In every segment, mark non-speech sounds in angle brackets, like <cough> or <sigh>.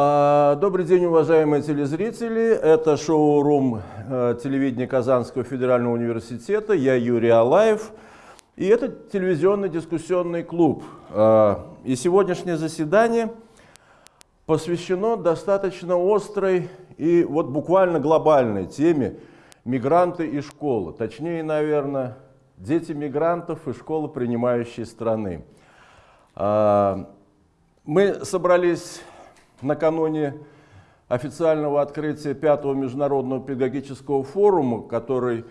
А, добрый день, уважаемые телезрители. Это шоу-рум э, телевидения Казанского федерального университета. Я Юрий Алаев. И это телевизионный дискуссионный клуб. А, и сегодняшнее заседание посвящено достаточно острой и вот буквально глобальной теме мигранты и школы. Точнее, наверное, дети мигрантов и школы принимающей страны. А, мы собрались накануне официального открытия пятого международного педагогического форума, который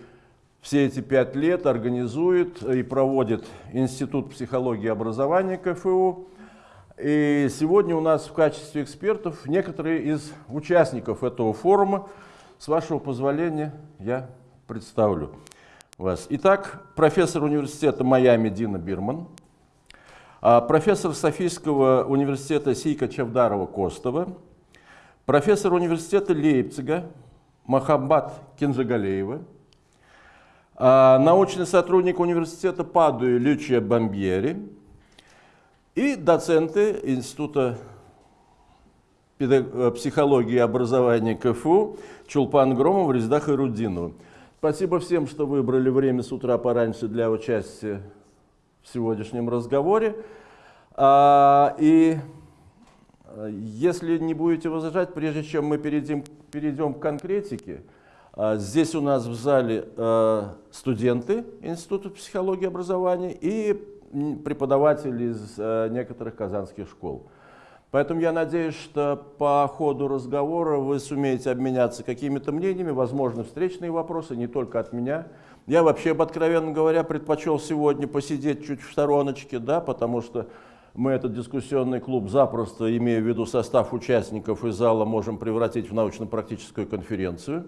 все эти пять лет организует и проводит Институт психологии и образования КФУ. И сегодня у нас в качестве экспертов некоторые из участников этого форума. С вашего позволения я представлю вас. Итак, профессор университета Майами Дина Бирман, профессор Софийского университета Сейка Чавдарова-Костова, профессор университета Лейпцига Махаббат Кенжагалеева, а, научный сотрудник университета Падуи Лючия Бомбьери и доценты Института э, психологии и образования КФУ Чулпан Громов, Рездах Ирудинова. Спасибо всем, что выбрали время с утра пораньше для участия сегодняшнем разговоре. А, и э, если не будете возражать, прежде чем мы перейдем, перейдем к конкретике, а, здесь у нас в зале э, студенты Института психологии и образования и преподаватели из э, некоторых казанских школ. Поэтому я надеюсь, что по ходу разговора вы сумеете обменяться какими-то мнениями, возможно, встречные вопросы, не только от меня. Я вообще, откровенно говоря, предпочел сегодня посидеть чуть в стороночке, да, потому что мы этот дискуссионный клуб запросто, имея в виду состав участников из зала, можем превратить в научно-практическую конференцию.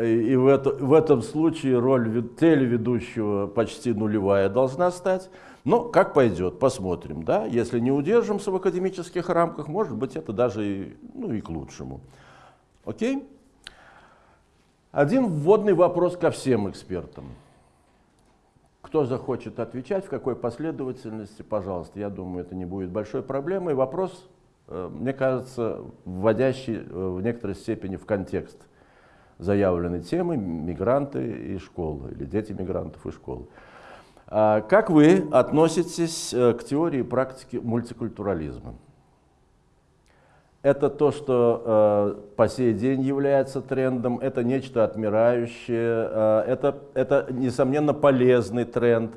И в, это, в этом случае роль телеведущего почти нулевая должна стать. Но как пойдет, посмотрим. Да? Если не удержимся в академических рамках, может быть, это даже и, ну, и к лучшему. Окей? Один вводный вопрос ко всем экспертам. Кто захочет отвечать, в какой последовательности, пожалуйста. Я думаю, это не будет большой проблемой. Вопрос, э, мне кажется, вводящий э, в некоторой степени в контекст заявленной темы «Мигранты и школы» или «Дети мигрантов и школы». А как вы относитесь э, к теории и практике мультикультурализма? Это то, что э, по сей день является трендом, это нечто отмирающее, э, это, это, несомненно, полезный тренд,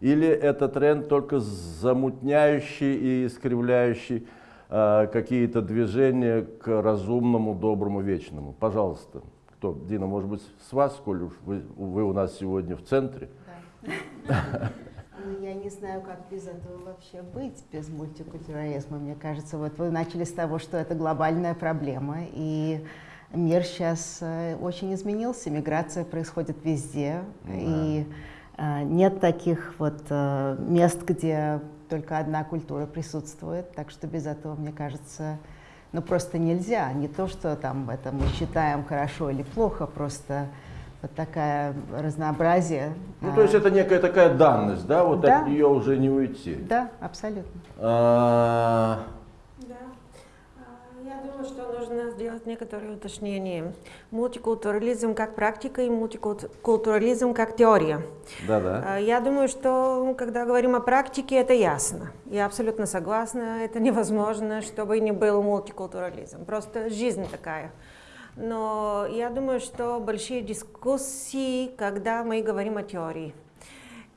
или это тренд только замутняющий и искривляющий э, какие-то движения к разумному, доброму, вечному. Пожалуйста, кто? Дина, может быть, с вас, коль уж вы, вы у нас сегодня в центре? Да. <laughs> Ну, не знаю, как без этого вообще быть, без мультикультурализма. Мне кажется, вот вы начали с того, что это глобальная проблема, и мир сейчас э, очень изменился, миграция происходит везде, да. и э, нет таких вот э, мест, где только одна культура присутствует, так что без этого, мне кажется, ну просто нельзя. Не то, что там это мы считаем хорошо или плохо, просто вот такая разнообразие. Ну, то есть это некая такая данность, да, вот да. от нее уже не уйти. Да, абсолютно. А... Да. А, я думаю, что нужно сделать некоторые уточнения. Мультикультурализм как практика и мультикультурализм как теория. Да, да. А, я думаю, что когда говорим о практике, это ясно. Я абсолютно согласна. Это невозможно, чтобы не был мультикультурализм. Просто жизнь такая. Но я думаю, что большие дискуссии, когда мы говорим о теории.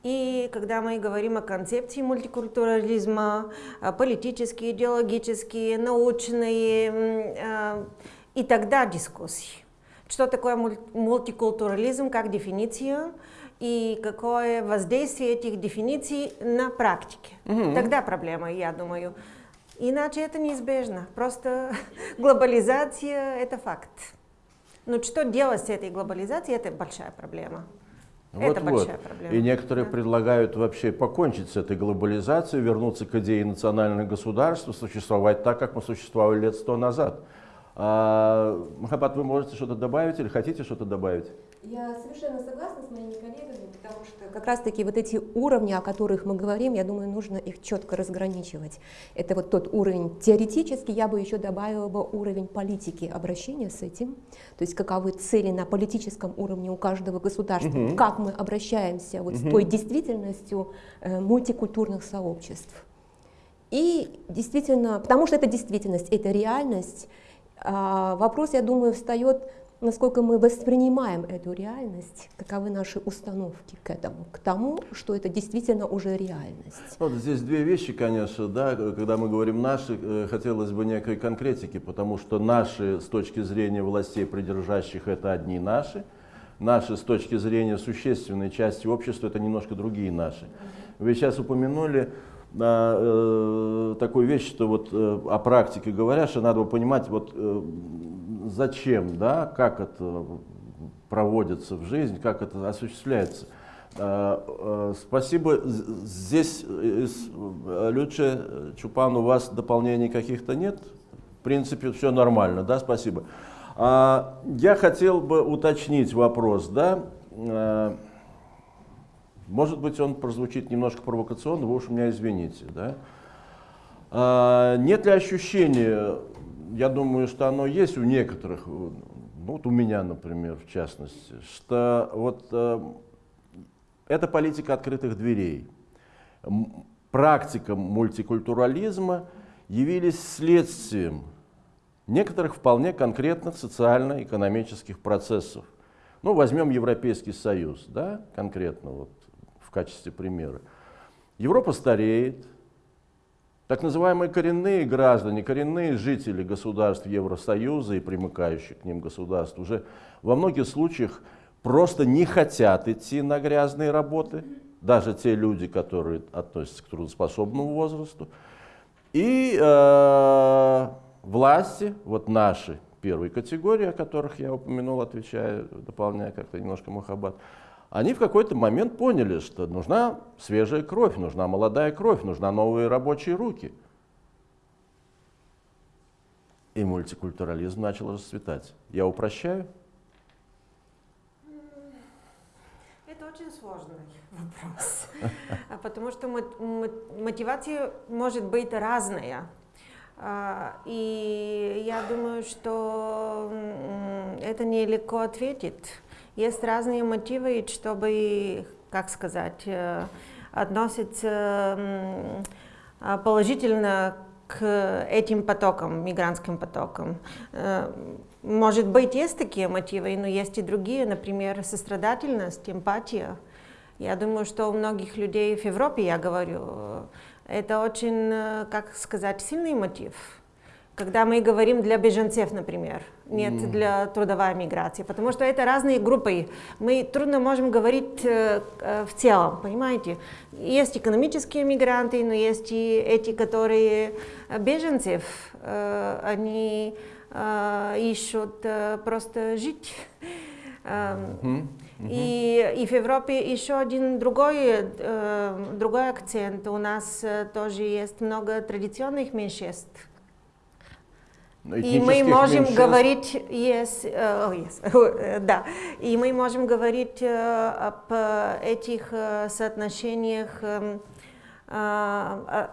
И когда мы говорим о концепции мультикультурализма, политические, идеологические, научные, а, и тогда дискуссии. Что такое мультикультурализм как дефиниция и какое воздействие этих дефиниций на практике. Угу. Тогда проблема, я думаю. Иначе это неизбежно. Просто <laughs> глобализация – это факт. Но что делать с этой глобализацией – это большая проблема. Вот, это вот. большая проблема. И некоторые да. предлагают вообще покончить с этой глобализацией, вернуться к идее национального государства, существовать так, как мы существовали лет сто назад. А, Махабат, вы можете что-то добавить или хотите что-то добавить? Я совершенно согласна с моими коллегами, потому что как раз-таки вот эти уровни, о которых мы говорим, я думаю, нужно их четко разграничивать. Это вот тот уровень теоретический, я бы еще добавила бы уровень политики обращения с этим, то есть каковы цели на политическом уровне у каждого государства, угу. как мы обращаемся вот угу. с той действительностью э, мультикультурных сообществ. И действительно, потому что это действительность, это реальность, э, вопрос, я думаю, встает насколько мы воспринимаем эту реальность, каковы наши установки к этому, к тому, что это действительно уже реальность. Вот здесь две вещи, конечно, да, когда мы говорим «наши», э, хотелось бы некой конкретики, потому что наши с точки зрения властей, придержащих, это одни наши, наши с точки зрения существенной части общества, это немножко другие наши. Вы сейчас упомянули э, такую вещь, что вот э, о практике говоря, что надо понимать, вот э, зачем, да, как это проводится в жизнь, как это осуществляется. Э, э, спасибо. Здесь из Люче Чупан у вас дополнений каких-то нет? В принципе, все нормально, да, спасибо. А, я хотел бы уточнить вопрос, да, может быть, он прозвучит немножко провокационно, вы уж меня извините. Да? А, нет ли ощущения, я думаю, что оно есть у некоторых, ну вот у меня, например, в частности, что вот э, это политика открытых дверей. Практика мультикультурализма явились следствием некоторых вполне конкретных социально-экономических процессов. Ну, возьмем Европейский Союз, да, конкретно вот качестве примера. Европа стареет. Так называемые коренные граждане, коренные жители государств Евросоюза и примыкающих к ним государств уже во многих случаях просто не хотят идти на грязные работы, даже те люди, которые относятся к трудоспособному возрасту. И э, власти, вот наши первой категории, о которых я упомянул, отвечая, дополняя как-то немножко Махабад, они в какой-то момент поняли, что нужна свежая кровь, нужна молодая кровь, нужна новые рабочие руки. И мультикультурализм начал расцветать. Я упрощаю? Это очень сложный <laughs> вопрос, <laughs> потому что мотивация может быть разная. А, и я думаю, что это нелегко ответить. Есть разные мотивы, чтобы, как сказать, э, относиться а, положительно к этим потокам, мигрантским потокам. Э, может быть, есть такие мотивы, но есть и другие, например, сострадательность, эмпатия. Я думаю, что у многих людей в Европе, я говорю, это очень, э, как сказать, сильный мотив. Когда мы говорим для беженцев, например, нет mm. для трудовой миграции, потому что это разные группы. Мы трудно можем говорить э, э, в целом, понимаете? Есть экономические мигранты, но есть и эти, которые э, беженцев, э, они э, ищут э, просто жить. Mm -hmm. И, и в Европе еще один другой, э, другой акцент. У нас э, тоже есть много традиционных меньшинств и мы можем меньшинств. говорить, yes, uh, yes, да, и мы можем говорить uh, об этих uh, соотношениях, uh,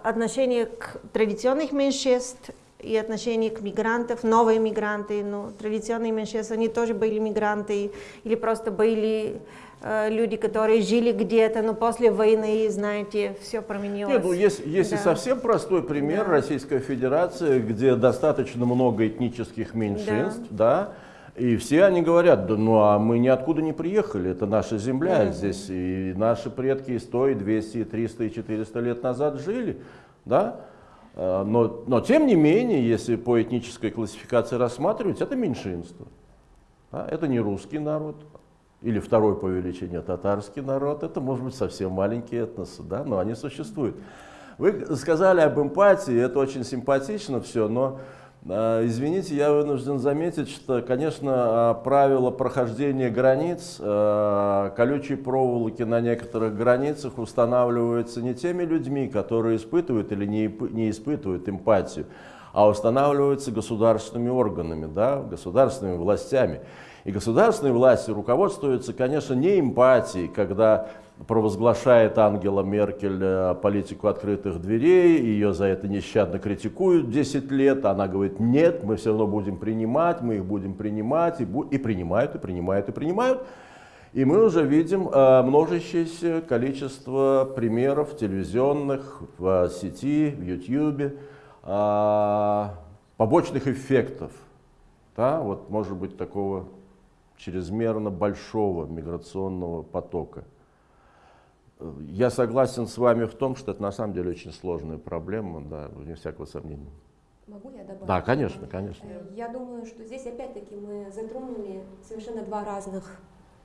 отношениях к традиционных меньшинств и отношение к мигрантам, новые мигранты, но традиционные меньшинства, они тоже были мигранты или просто были Э, люди, которые жили где-то, но после войны, знаете, все променилось. Нет, ну, есть, есть да. и совсем простой пример да. Российской Федерации, где достаточно много этнических меньшинств, да, да и все они говорят, да ну а мы ниоткуда не приехали, это наша земля да. здесь, и наши предки и 100, и 200, и 300, и 400 лет назад жили, да, э, но, но тем не менее, если по этнической классификации рассматривать, это меньшинство. Да? Это не русский народ, или второй по величине татарский народ, это может быть совсем маленькие этносы, да, но они существуют. Вы сказали об эмпатии, это очень симпатично все, но э, Извините, я вынужден заметить, что, конечно, а, правила прохождения границ, э, колючие проволоки на некоторых границах устанавливаются не теми людьми, которые испытывают или не, не испытывают эмпатию, а устанавливаются государственными органами, да, государственными властями. И государственные власти руководствуются, конечно, не эмпатией, когда провозглашает Ангела Меркель э, политику открытых дверей, ее за это нещадно критикуют 10 лет, она говорит, нет, мы все равно будем принимать, мы их будем принимать, и, бу и принимают, и принимают, и принимают. И мы уже видим э, множащееся количество примеров телевизионных, в сети, в YouTube, э, побочных эффектов, да, вот может быть такого чрезмерно большого миграционного потока. Я согласен с вами в том, что это на самом деле очень сложная проблема, да, вне всякого сомнения. Могу я добавить? Да, конечно, конечно. Э, я думаю, что здесь опять-таки мы затронули совершенно два разных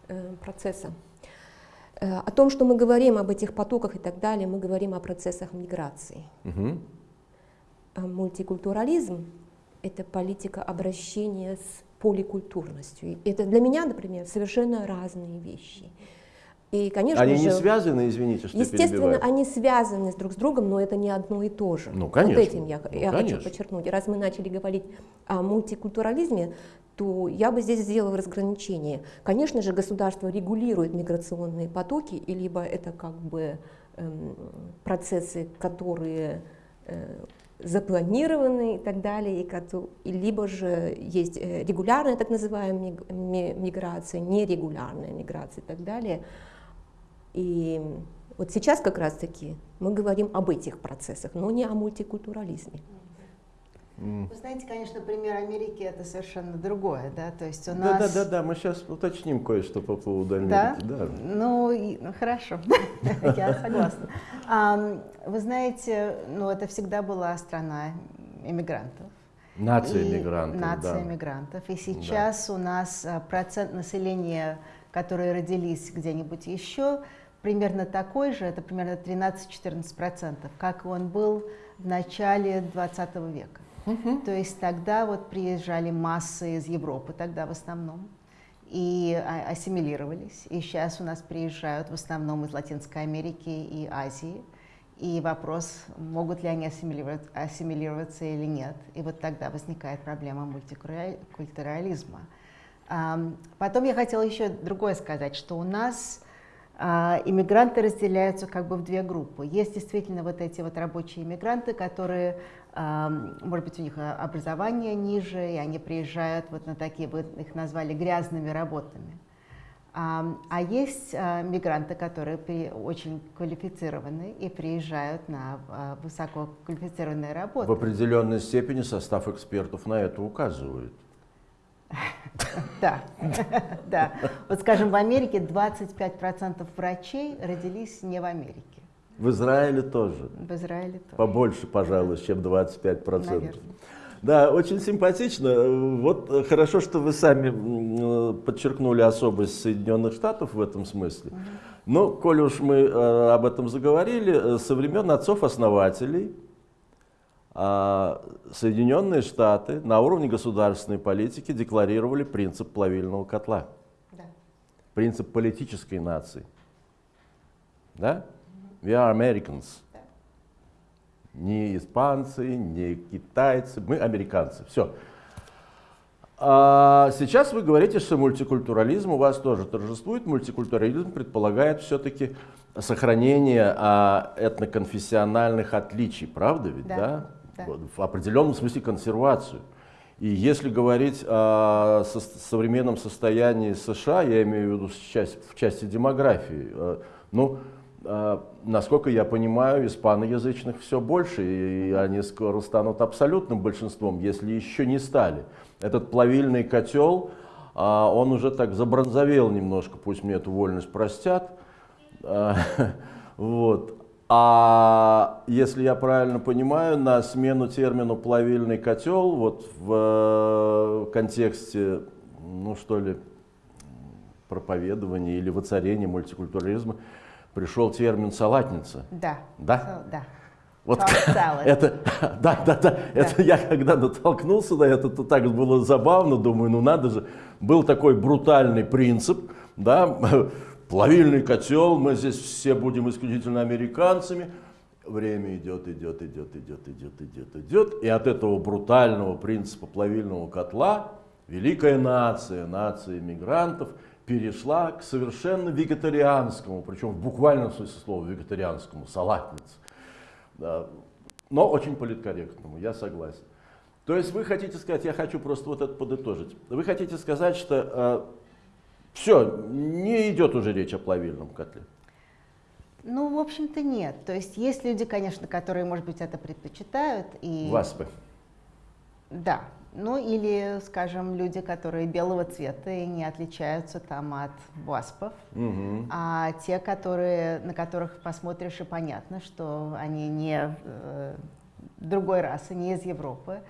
э, процесса. Э, о том, что мы говорим об этих потоках и так далее, мы говорим о процессах миграции. Угу. А мультикультурализм – это политика обращения с поликультурностью. Это для меня, например, совершенно разные вещи. И, конечно они же, не связаны, извините, что Естественно, перебиваю. они связаны друг с другом, но это не одно и то же. Ну, конечно. Вот этим я, ну, я хочу подчеркнуть. Раз мы начали говорить о мультикультурализме, то я бы здесь сделала разграничение. Конечно же, государство регулирует миграционные потоки, и либо это как бы эм, процессы, которые э, запланированы и так далее, и, либо же есть э, регулярная так называемая миграция, нерегулярная миграция и так далее. И вот сейчас как раз-таки мы говорим об этих процессах, но не о мультикультурализме. Вы знаете, конечно, пример Америки это совершенно другое, да, то есть у нас... Да, да, да, да, мы сейчас уточним кое-что по поводу Америки, да. да. Ну, ну хорошо, <laughs> я согласна. Вы знаете, ну это всегда была страна иммигрантов. Нация иммигрантов, Нация иммигрантов. И сейчас у нас а, процент населения, которые родились где-нибудь еще, примерно такой же, это примерно 13-14%, как он был в начале 20 века. Угу. То есть тогда вот приезжали массы из Европы, тогда в основном, и ассимилировались. И сейчас у нас приезжают в основном из Латинской Америки и Азии. И вопрос, могут ли они ассимилироваться, или нет. И вот тогда возникает проблема мультикультурализма. Потом я хотела еще другое сказать, что у нас а, иммигранты разделяются как бы в две группы. Есть действительно вот эти вот рабочие иммигранты, которые, а, может быть, у них образование ниже, и они приезжают вот на такие, вы их назвали грязными работами. А, а есть мигранты, которые очень квалифицированы и приезжают на высококвалифицированные работы. В определенной степени состав экспертов на это указывает. <laughs> Да, <laughs> да. Вот скажем, в Америке 25% врачей родились не в Америке. В Израиле тоже. В Израиле тоже. Побольше, пожалуй, чем 25%. Наверное. Да, очень симпатично. Вот хорошо, что вы сами подчеркнули особость Соединенных Штатов в этом смысле. Но, коль уж мы э, об этом заговорили, э, со времен отцов-основателей а, Соединенные Штаты на уровне государственной политики декларировали принцип плавильного котла. Да. Принцип политической нации. Да? We are Americans. Не испанцы, не китайцы, мы американцы. Все. А сейчас вы говорите, что мультикультурализм у вас тоже торжествует. Мультикультурализм предполагает все-таки сохранение а, этноконфессиональных отличий, правда ведь, да? да? да. в определенном смысле консервацию. И если говорить о со современном состоянии США, я имею в виду часть, в части демографии, э, ну, насколько я понимаю, испаноязычных все больше, и они скоро станут абсолютным большинством, если еще не стали. Этот плавильный котел, э, он уже так забронзовел немножко, пусть мне эту вольность простят. <laughs> Вот. А если я правильно понимаю, на смену термину плавильный котел, вот в э, контексте, ну что ли, проповедования или воцарения мультикультурализма пришел термин салатница. Да. Да? Да. Вот <laughs> это, <laughs> да, да, да, это я когда натолкнулся на это, то так было забавно, думаю, ну надо же, был такой брутальный принцип, да, <laughs> плавильный котел, мы здесь все будем исключительно американцами. Время идет, идет, идет, идет, идет, идет, идет. И от этого брутального принципа плавильного котла великая нация, нация мигрантов, перешла к совершенно вегетарианскому, причем в буквальном смысле слова вегетарианскому, салатнице. Но очень политкорректному, я согласен. То есть вы хотите сказать, я хочу просто вот это подытожить, вы хотите сказать, что э, все, не идет уже речь о плавильном котле? Ну, в общем-то, нет. То есть есть люди, конечно, которые, может быть, это предпочитают. И... Васпы. Да. Ну, или, скажем, люди, которые белого цвета и не отличаются там от васпов. Угу. А те, которые, на которых посмотришь и понятно, что они не э, другой расы, не из Европы,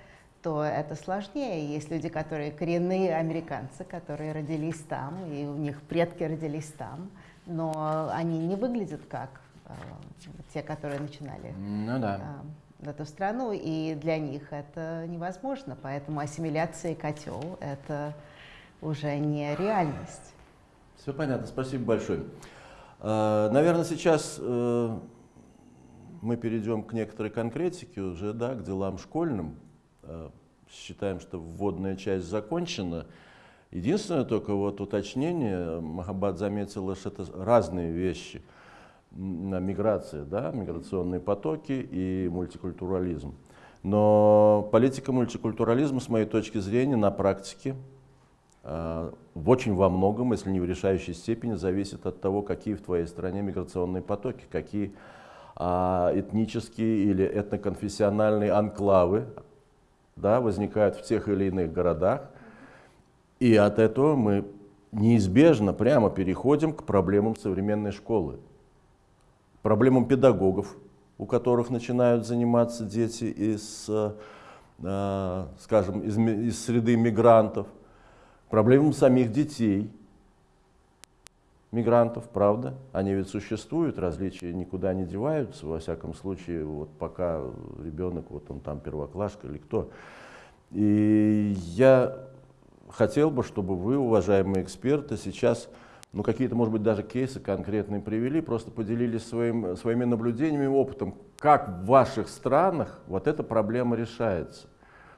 то это сложнее. Есть люди, которые коренные американцы, которые родились там, и у них предки родились там, но они не выглядят как э, те, которые начинали ну, да. э, эту страну, и для них это невозможно. Поэтому ассимиляция и котел – это уже не реальность. Все понятно, спасибо большое. Э, наверное, сейчас э, мы перейдем к некоторой конкретике уже, да, к делам школьным. Э, считаем, что вводная часть закончена. Единственное только вот уточнение, Махабад заметила, что это разные вещи. Миграция, да, миграционные потоки и мультикультурализм. Но политика мультикультурализма, с моей точки зрения, на практике э, в очень во многом, если не в решающей степени, зависит от того, какие в твоей стране миграционные потоки, какие а, этнические или этноконфессиональные анклавы да, возникают в тех или иных городах. И от этого мы неизбежно прямо переходим к проблемам современной школы, проблемам педагогов, у которых начинают заниматься дети из, э, скажем, из, из среды мигрантов, проблемам самих детей, мигрантов, правда, они ведь существуют, различия никуда не деваются, во всяком случае, вот пока ребенок, вот он там первоклашка или кто. И я хотел бы, чтобы вы, уважаемые эксперты, сейчас ну, какие-то, может быть, даже кейсы конкретные привели, просто поделились своим, своими наблюдениями, опытом, как в ваших странах вот эта проблема решается.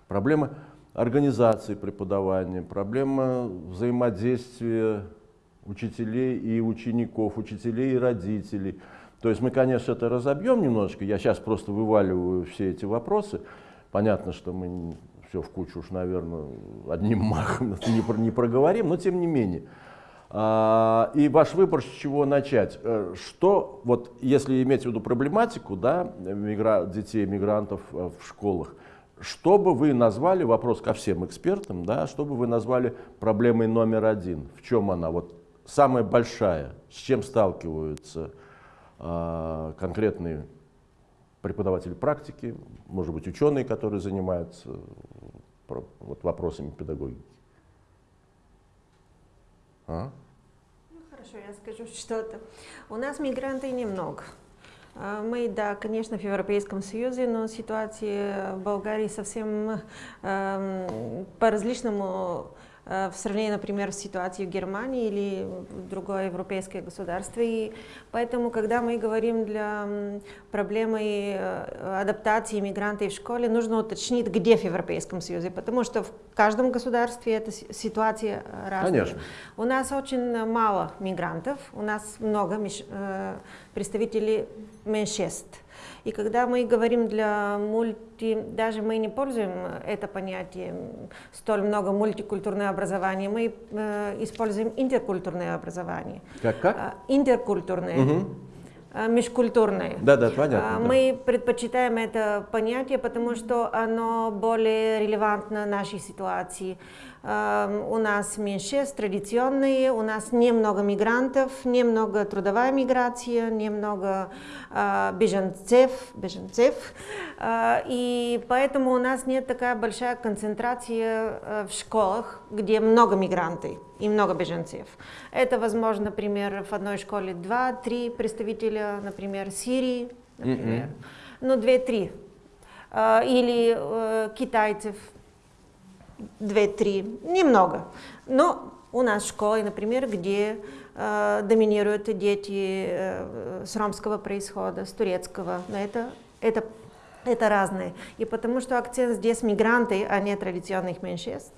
Проблема организации преподавания, проблема взаимодействия учителей и учеников, учителей и родителей. То есть мы, конечно, это разобьем немножечко, я сейчас просто вываливаю все эти вопросы. Понятно, что мы все в кучу уж, наверное, одним <laughs> махом не, не проговорим, но тем не менее. А, и ваш выбор, с чего начать? Э, что, вот если иметь в виду проблематику да, мигра детей, мигрантов э, в школах, что бы вы назвали, вопрос ко всем экспертам, да, что бы вы назвали проблемой номер один? В чем она? Вот самая большая, с чем сталкиваются э, конкретные преподаватели практики, может быть, ученые, которые занимаются вот, вопросами педагогики. А? Хорошо, я скажу <laughs> что-то. У нас мигранты немного. А, мы, да, конечно, в Европейском Союзе, но ситуация в Болгарии совсем э, по-различному в сравнении, например, с ситуацией в Германии или в другое европейское государство. И поэтому, когда мы говорим для проблемы э, адаптации мигрантов в школе, нужно уточнить, где в Европейском Союзе, потому что в каждом государстве эта ситуация разная. Конечно. У нас очень мало мигрантов, у нас много э, представителей меньшинств. И когда мы говорим для мульти, даже мы не пользуем это понятие столь много мультикультурное образование, мы э, используем интеркультурное образование. Как как? Э, интеркультурное. Угу межкультурное. Да, да, понятно. Мы да. предпочитаем это понятие, потому что оно более релевантно нашей ситуации. Эм, у нас меньшинств традиционные, у нас немного мигрантов, немного трудовая миграция, немного э, беженцев, беженцев. Э, и поэтому у нас нет такая большая концентрация э, в школах, где много мигрантов и много беженцев. Это возможно, например, в одной школе два-три представителя, например, Сирии, например, mm-hmm. ну, две-три. Или китайцев, две-три, немного. Но у нас школы, например, где э, доминируют дети э, с ромского происхода, с турецкого. Но это, это, это разное. И потому что акцент здесь мигранты, а не традиционных меньшинств.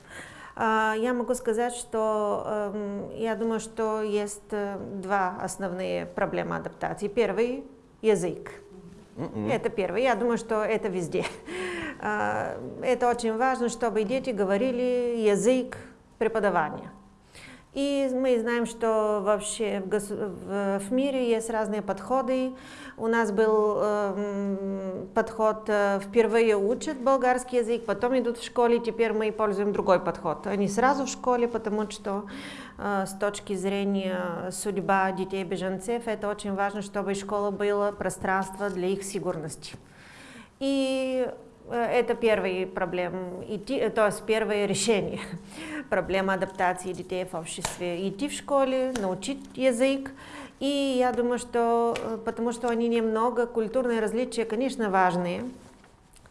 А, я могу сказать, что эм, я думаю, что есть э, два основные проблемы адаптации. Первый – язык. Mm-mm. Это первый. Я думаю, что это везде. А, это очень важно, чтобы дети говорили язык преподавания. И мы знаем, что вообще в, мире есть разные подходы. У нас был э, подход, э, впервые учат болгарский язык, потом идут в школе, теперь мы пользуем другой подход. Они сразу в школе, потому что э, с точки зрения судьба детей-беженцев, это очень важно, чтобы школа была пространство для их сигурности. И это первый проблем, идти, э, то есть первое решение <laughs> проблемы адаптации детей в обществе. Идти в школе, научить язык. И я думаю, что э, потому что они немного, культурные различия, конечно, важные.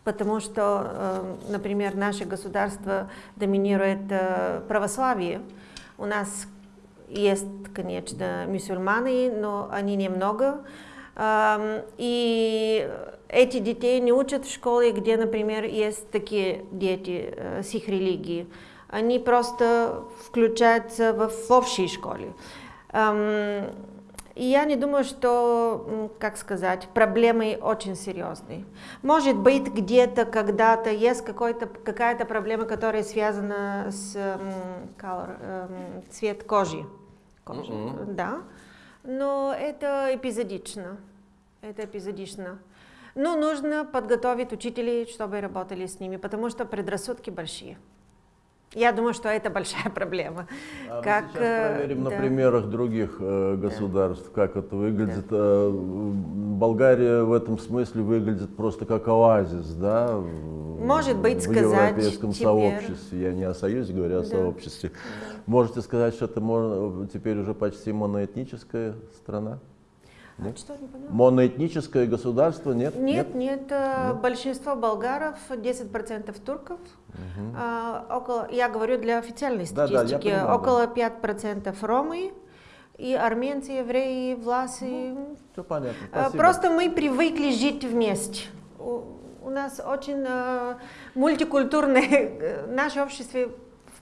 Потому что, например, наше государство доминирует православие. У нас есть, конечно, мусульмане, но они немного. И эти детей не учат в школе, где, например, есть такие дети э, с их религией. Они просто включаются в, в общей школе. И я не думаю, что, как сказать, проблемы очень серьезные. Может быть, где-то, когда-то есть какая-то проблема, которая связана с color, цвет кожи. кожи mm-hmm. Да. Но это эпизодично. Это эпизодично. Ну, нужно подготовить учителей, чтобы работали с ними, потому что предрассудки большие. Я думаю, что это большая <laughs> проблема. А как, мы сейчас э, проверим да. на примерах других э, государств, да. как это выглядит. Да. Э, Болгария в этом смысле выглядит просто как оазис, да? Может быть, в сказать европейском теперь... сообществе. Я не о союзе говорю, а о да. сообществе. Да. Можете сказать, что это можно, теперь уже почти моноэтническая страна? Нет? Что, не Моноэтническое государство, нет? Нет, нет. нет. Э, большинство болгаров, 10% турков. Угу. А, около, я говорю для официальной статистики. Да, да, понимаю, около да. 5% ромы и армянцы, евреи, власы. Ну, все понятно. Э, спасибо. Просто мы привыкли жить вместе. У, у нас очень uh, мультикультурное, <laughs> наше общество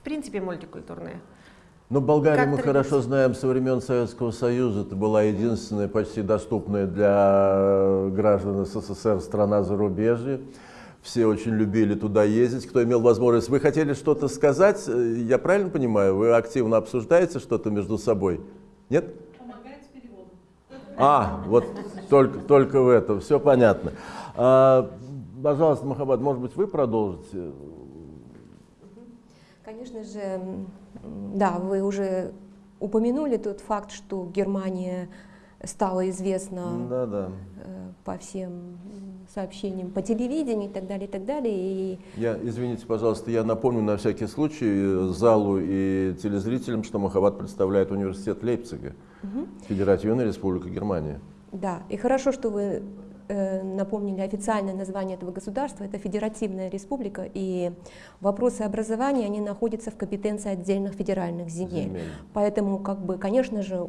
в принципе мультикультурное. Но Болгарию мы хорошо знаем со времен Советского Союза. Это была единственная почти доступная для граждан СССР страна зарубежья. Все очень любили туда ездить, кто имел возможность. Вы хотели что-то сказать? Я правильно понимаю? Вы активно обсуждаете что-то между собой? Нет? Помогает с переводом. А, вот только, только в этом. Все понятно. А, пожалуйста, Махабад, может быть, вы продолжите? Конечно же, да, вы уже упомянули тот факт, что Германия стала известна да, да. Э, по всем сообщениям по телевидению и так далее, и так далее. И... Я, извините, пожалуйста, я напомню на всякий случай залу и телезрителям, что Махабад представляет университет Лейпцига, угу. Федеративная Республика Германия. Да, и хорошо, что вы Э, напомнили официальное название этого государства, это Федеративная Республика, и вопросы образования, они находятся в компетенции отдельных федеральных земель. земель. Поэтому, как бы, конечно же,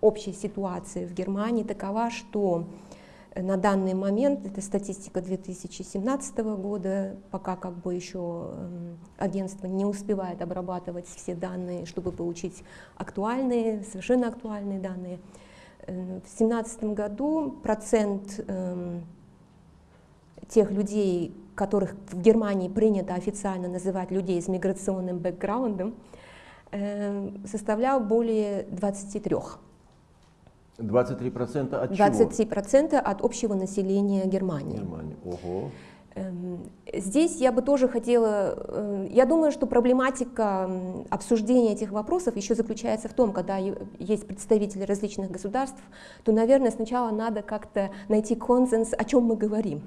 общая ситуация в Германии такова, что на данный момент, это статистика 2017 года, пока как бы еще эм, агентство не успевает обрабатывать все данные, чтобы получить актуальные, совершенно актуальные данные, в 2017 году процент э, тех людей, которых в Германии принято официально называть людей с миграционным бэкграундом, э, составлял более 23. 23% от 23% от общего населения Германии. Германии. Ого. Здесь я бы тоже хотела, э, я думаю, что проблематика обсуждения этих вопросов еще заключается в том, когда есть представители различных государств, то, наверное, сначала надо как-то найти консенс, о чем мы говорим.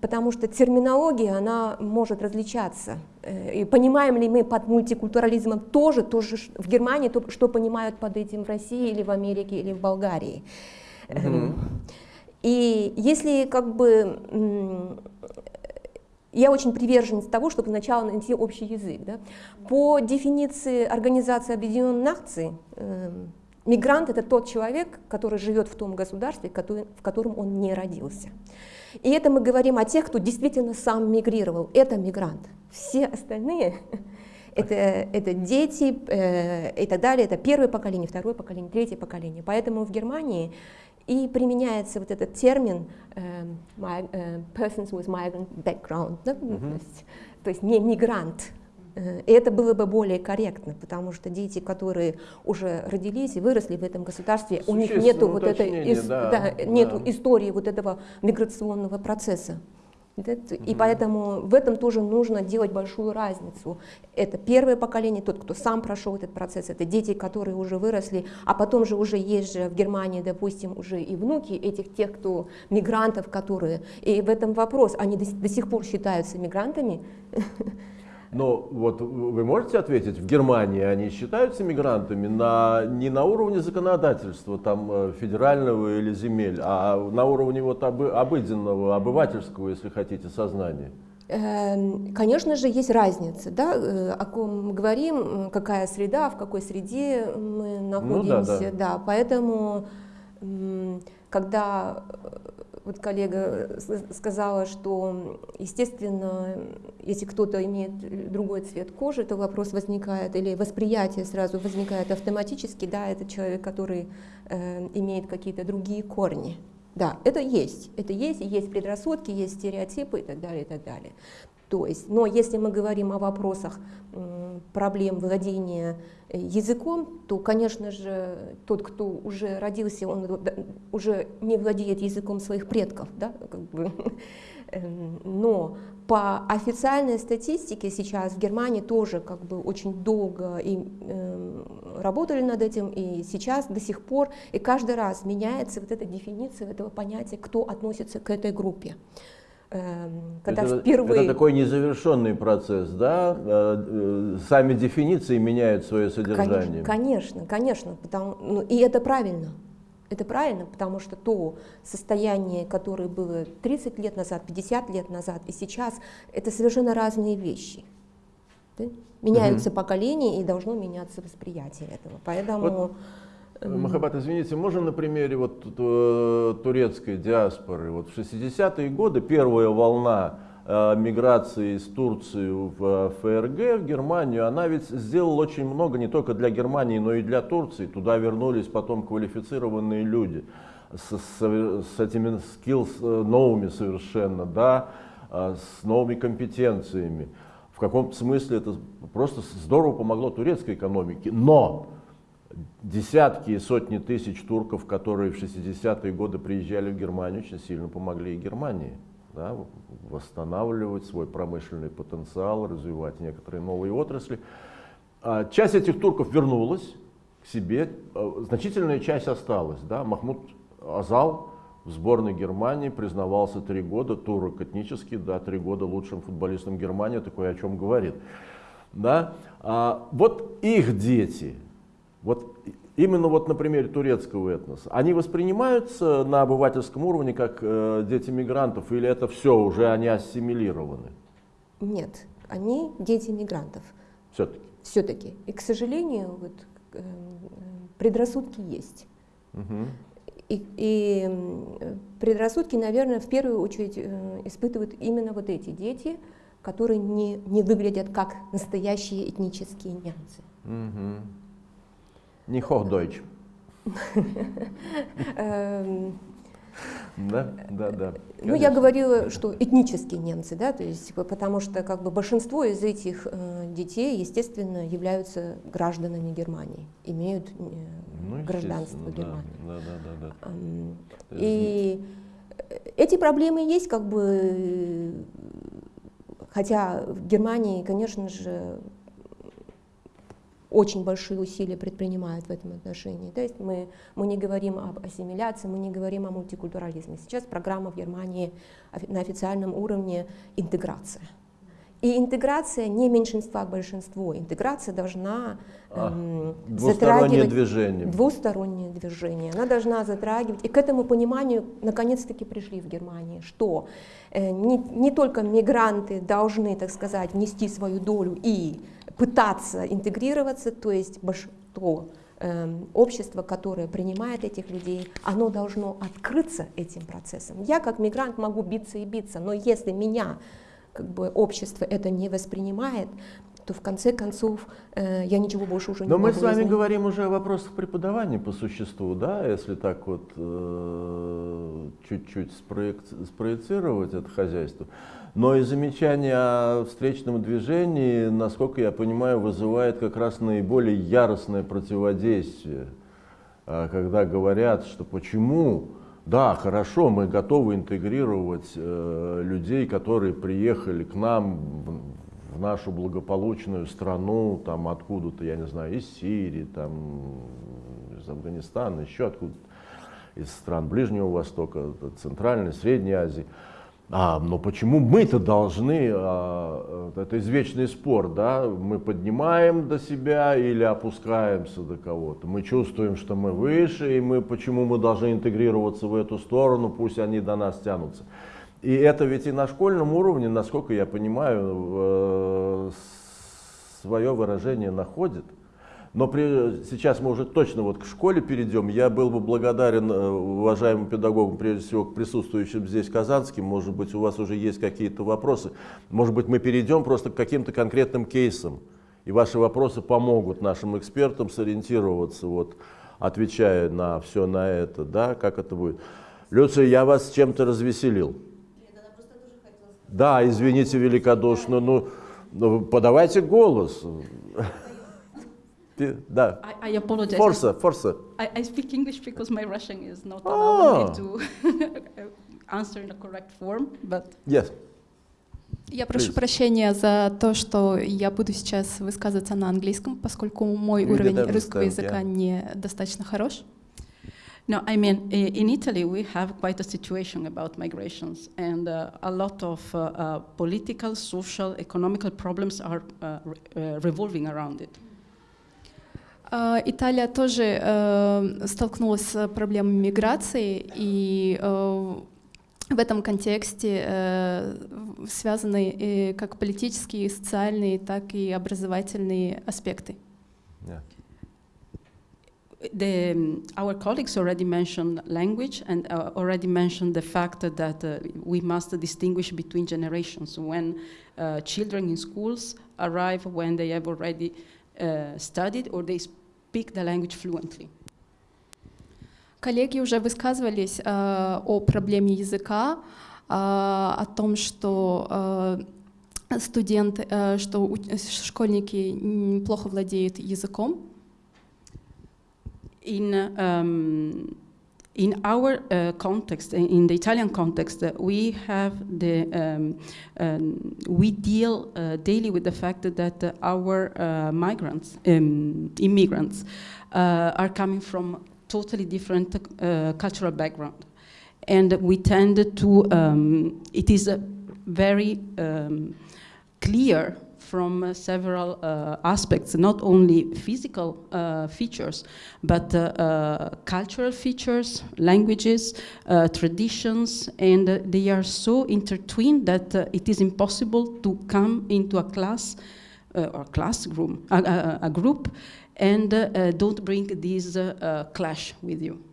Потому что терминология, она может различаться. Э, и понимаем ли мы под мультикультурализмом тоже, тоже в Германии, то, что понимают под этим в России или в Америке или в Болгарии. Mm-hmm. И если как бы я очень приверженец того, чтобы сначала найти общий язык. Да. По дефиниции Организации Объединенных Наций, э, мигрант это тот человек, который живет в том государстве, который, в котором он не родился. И это мы говорим о тех, кто действительно сам мигрировал. Это мигрант. Все остальные это, это дети э, и так далее, это первое поколение, второе поколение, третье поколение. Поэтому в Германии и применяется вот этот термин э, my, э, persons with migrant background, да? mm-hmm. то, есть, то есть не мигрант, Э, и это было бы более корректно, потому что дети, которые уже родились и выросли в этом государстве, у них нету вот этой да, да, нету да. истории вот этого миграционного процесса. И поэтому в этом тоже нужно делать большую разницу. Это первое поколение, тот, кто сам прошел этот процесс, это дети, которые уже выросли, а потом же уже есть же в Германии, допустим, уже и внуки этих тех, кто мигрантов, которые... И в этом вопрос, они до, до сих пор считаются мигрантами, <laughs> Но вот вы можете ответить, в Германии они считаются мигрантами на, не на уровне законодательства там, э, федерального или земель, а на уровне вот обы, обыденного, обывательского, если хотите, сознания? Эм, конечно же, есть разница, да, э, о ком мы говорим, какая среда, в какой среде мы находимся, ну, да, да. да, поэтому когда вот коллега сказала, что, естественно, если кто-то имеет другой цвет кожи, то вопрос возникает, или восприятие сразу возникает автоматически, да, это человек, который э, имеет какие-то другие корни. Да, это есть, это есть, есть предрассудки, есть стереотипы и так далее, и так далее. То есть, но если мы говорим о вопросах проблем владения э, языком, то, конечно же, тот, кто уже родился, он уже не владеет языком своих предков, да, как бы. <laughs> Эм, но по официальной статистике сейчас в Германии тоже как бы очень долго и, э, работали над этим, и сейчас до сих пор, и каждый раз меняется вот эта дефиниция этого понятия, кто относится к этой группе. Эм, когда это, впервые... Это такой незавершенный процесс, да? Э, э, сами дефиниции меняют свое содержание. Конечно, конечно, потому, ну, и это правильно. Это правильно, потому что то состояние, которое было 30 лет назад, 50 лет назад и сейчас, это совершенно разные вещи. Да? Меняются угу. поколения и должно меняться восприятие этого. Поэтому... Вот Махабат, извините, можно на примере вот э, турецкой диаспоры? Вот в 60-е годы первая волна э, миграции из Турции в э, ФРГ, в Германию, она ведь сделала очень много не только для Германии, но и для Турции. Туда вернулись потом квалифицированные люди с, с, с этими skills новыми совершенно, да, с новыми компетенциями. В каком-то смысле это просто здорово помогло турецкой экономике. Но десятки и сотни тысяч турков, которые в 60-е годы приезжали в Германию, очень сильно помогли и Германии да, восстанавливать свой промышленный потенциал, развивать некоторые новые отрасли. А часть этих турков вернулась к себе, а, значительная часть осталась. Да. Махмуд Азал в сборной Германии признавался три года, турок этнический, да, три года лучшим футболистом Германии, такое о чем говорит. Да. А вот их дети, вот именно вот на примере турецкого этноса, они воспринимаются на обывательском уровне как э, дети мигрантов или это все, уже они ассимилированы? Нет, они дети мигрантов. Все-таки? Все-таки. И, к сожалению, вот, э, предрассудки есть. Угу. И, и предрассудки, наверное, в первую очередь э, испытывают именно вот эти дети, которые не, не выглядят как настоящие этнические немцы. Угу. Не Hochdeutsch. Да, да, да. Ну, я говорила, что этнические немцы, да, то есть, потому что как бы большинство из этих э, детей, естественно, являются гражданами Германии, имеют э, ну, гражданство Германии. Да, да, да, да. Эм, и эти проблемы есть, как бы, хотя в Германии, конечно же, очень большие усилия предпринимают в этом отношении. То есть мы, мы не говорим об ассимиляции, мы не говорим о мультикультурализме. Сейчас программа в Германии на официальном уровне интеграция. И интеграция не меньшинства к большинству. Интеграция должна а, эм, двустороннее движение. Двустороннее движение. Она должна затрагивать. И к этому пониманию наконец-таки пришли в Германии, что э, не, не только мигранты должны, так сказать, внести свою долю и пытаться интегрироваться, то есть то э, общество, которое принимает этих людей, оно должно открыться этим процессом. Я как мигрант могу биться и биться, но если меня как бы общество это не воспринимает, то в конце концов э, я ничего больше уже Но не мы могу с вами изменить. говорим уже о вопросах преподавания по существу, да, если так вот э, чуть-чуть спроек- спроецировать это хозяйство. Но и замечание о встречном движении, насколько я понимаю, вызывает как раз наиболее яростное противодействие, А когда говорят, что почему, да, хорошо, мы готовы интегрировать э, людей, которые приехали к нам в, нашу благополучную страну, там откуда-то, я не знаю, из Сирии, там, из Афганистана, еще откуда из стран Ближнего Востока, Центральной, Средней Азии. А, но почему мы-то должны, а, это извечный спор, да, мы поднимаем до себя или опускаемся до кого-то. Мы чувствуем, что мы выше, и мы, почему мы должны интегрироваться в эту сторону, пусть они до нас тянутся. И это ведь и на школьном уровне, насколько я понимаю, свое выражение находит. Но при, сейчас мы уже точно вот к школе перейдем. Я был бы благодарен э, уважаемым педагогам, прежде всего к присутствующим здесь казанским. Может быть, у вас уже есть какие-то вопросы. Может быть, мы перейдем просто к каким-то конкретным кейсам. И ваши вопросы помогут нашим экспертам сориентироваться, вот, отвечая на все на это, да, как это будет. Люция, я вас чем-то развеселил. Да, извините великодушно, ну, ну подавайте голос. Да. I, I apologize. Forza, forza. I, I speak English because my Russian is not Ah. allowing me to answer <laughs> in a correct form, but Yes. Я прошу Please. прощения за то, что я буду сейчас высказываться на английском, поскольку мой We уровень did русского understand, языка yeah. недостаточно хорош. no, I mean, i- in Italy we have quite a situation about migrations, and uh, a lot of uh, uh, political, social, economical problems are uh, re- uh, revolving around it. А, Италия тоже э, столкнулась с проблемой миграции, и э, в этом контексте э, связаны э, как политические, социальные, так и образовательные аспекты. Yeah. The, um, our colleagues already mentioned language and uh, already mentioned the fact that uh, we must distinguish between generations when uh, children in schools arrive when they have already uh, studied or they speak the language fluently. Коллеги уже высказывались э, о проблеме языка, э, о том, что э, студенты, э, что у- школьники плохо владеют языком. In, um, in our uh, context, in- the Italian context, uh, we have the um, um, we deal uh, daily with the fact that uh, our uh, migrants, um, immigrants, uh, are coming from totally different cultural background, and we tend to. Um, it is very um, clear from uh, several uh, aspects, not only physical uh, features, but uh, uh, cultural features, languages, uh, traditions, and they are so intertwined that it is impossible to come into a class or classroom, a, a, a group, and don't bring this clash with you.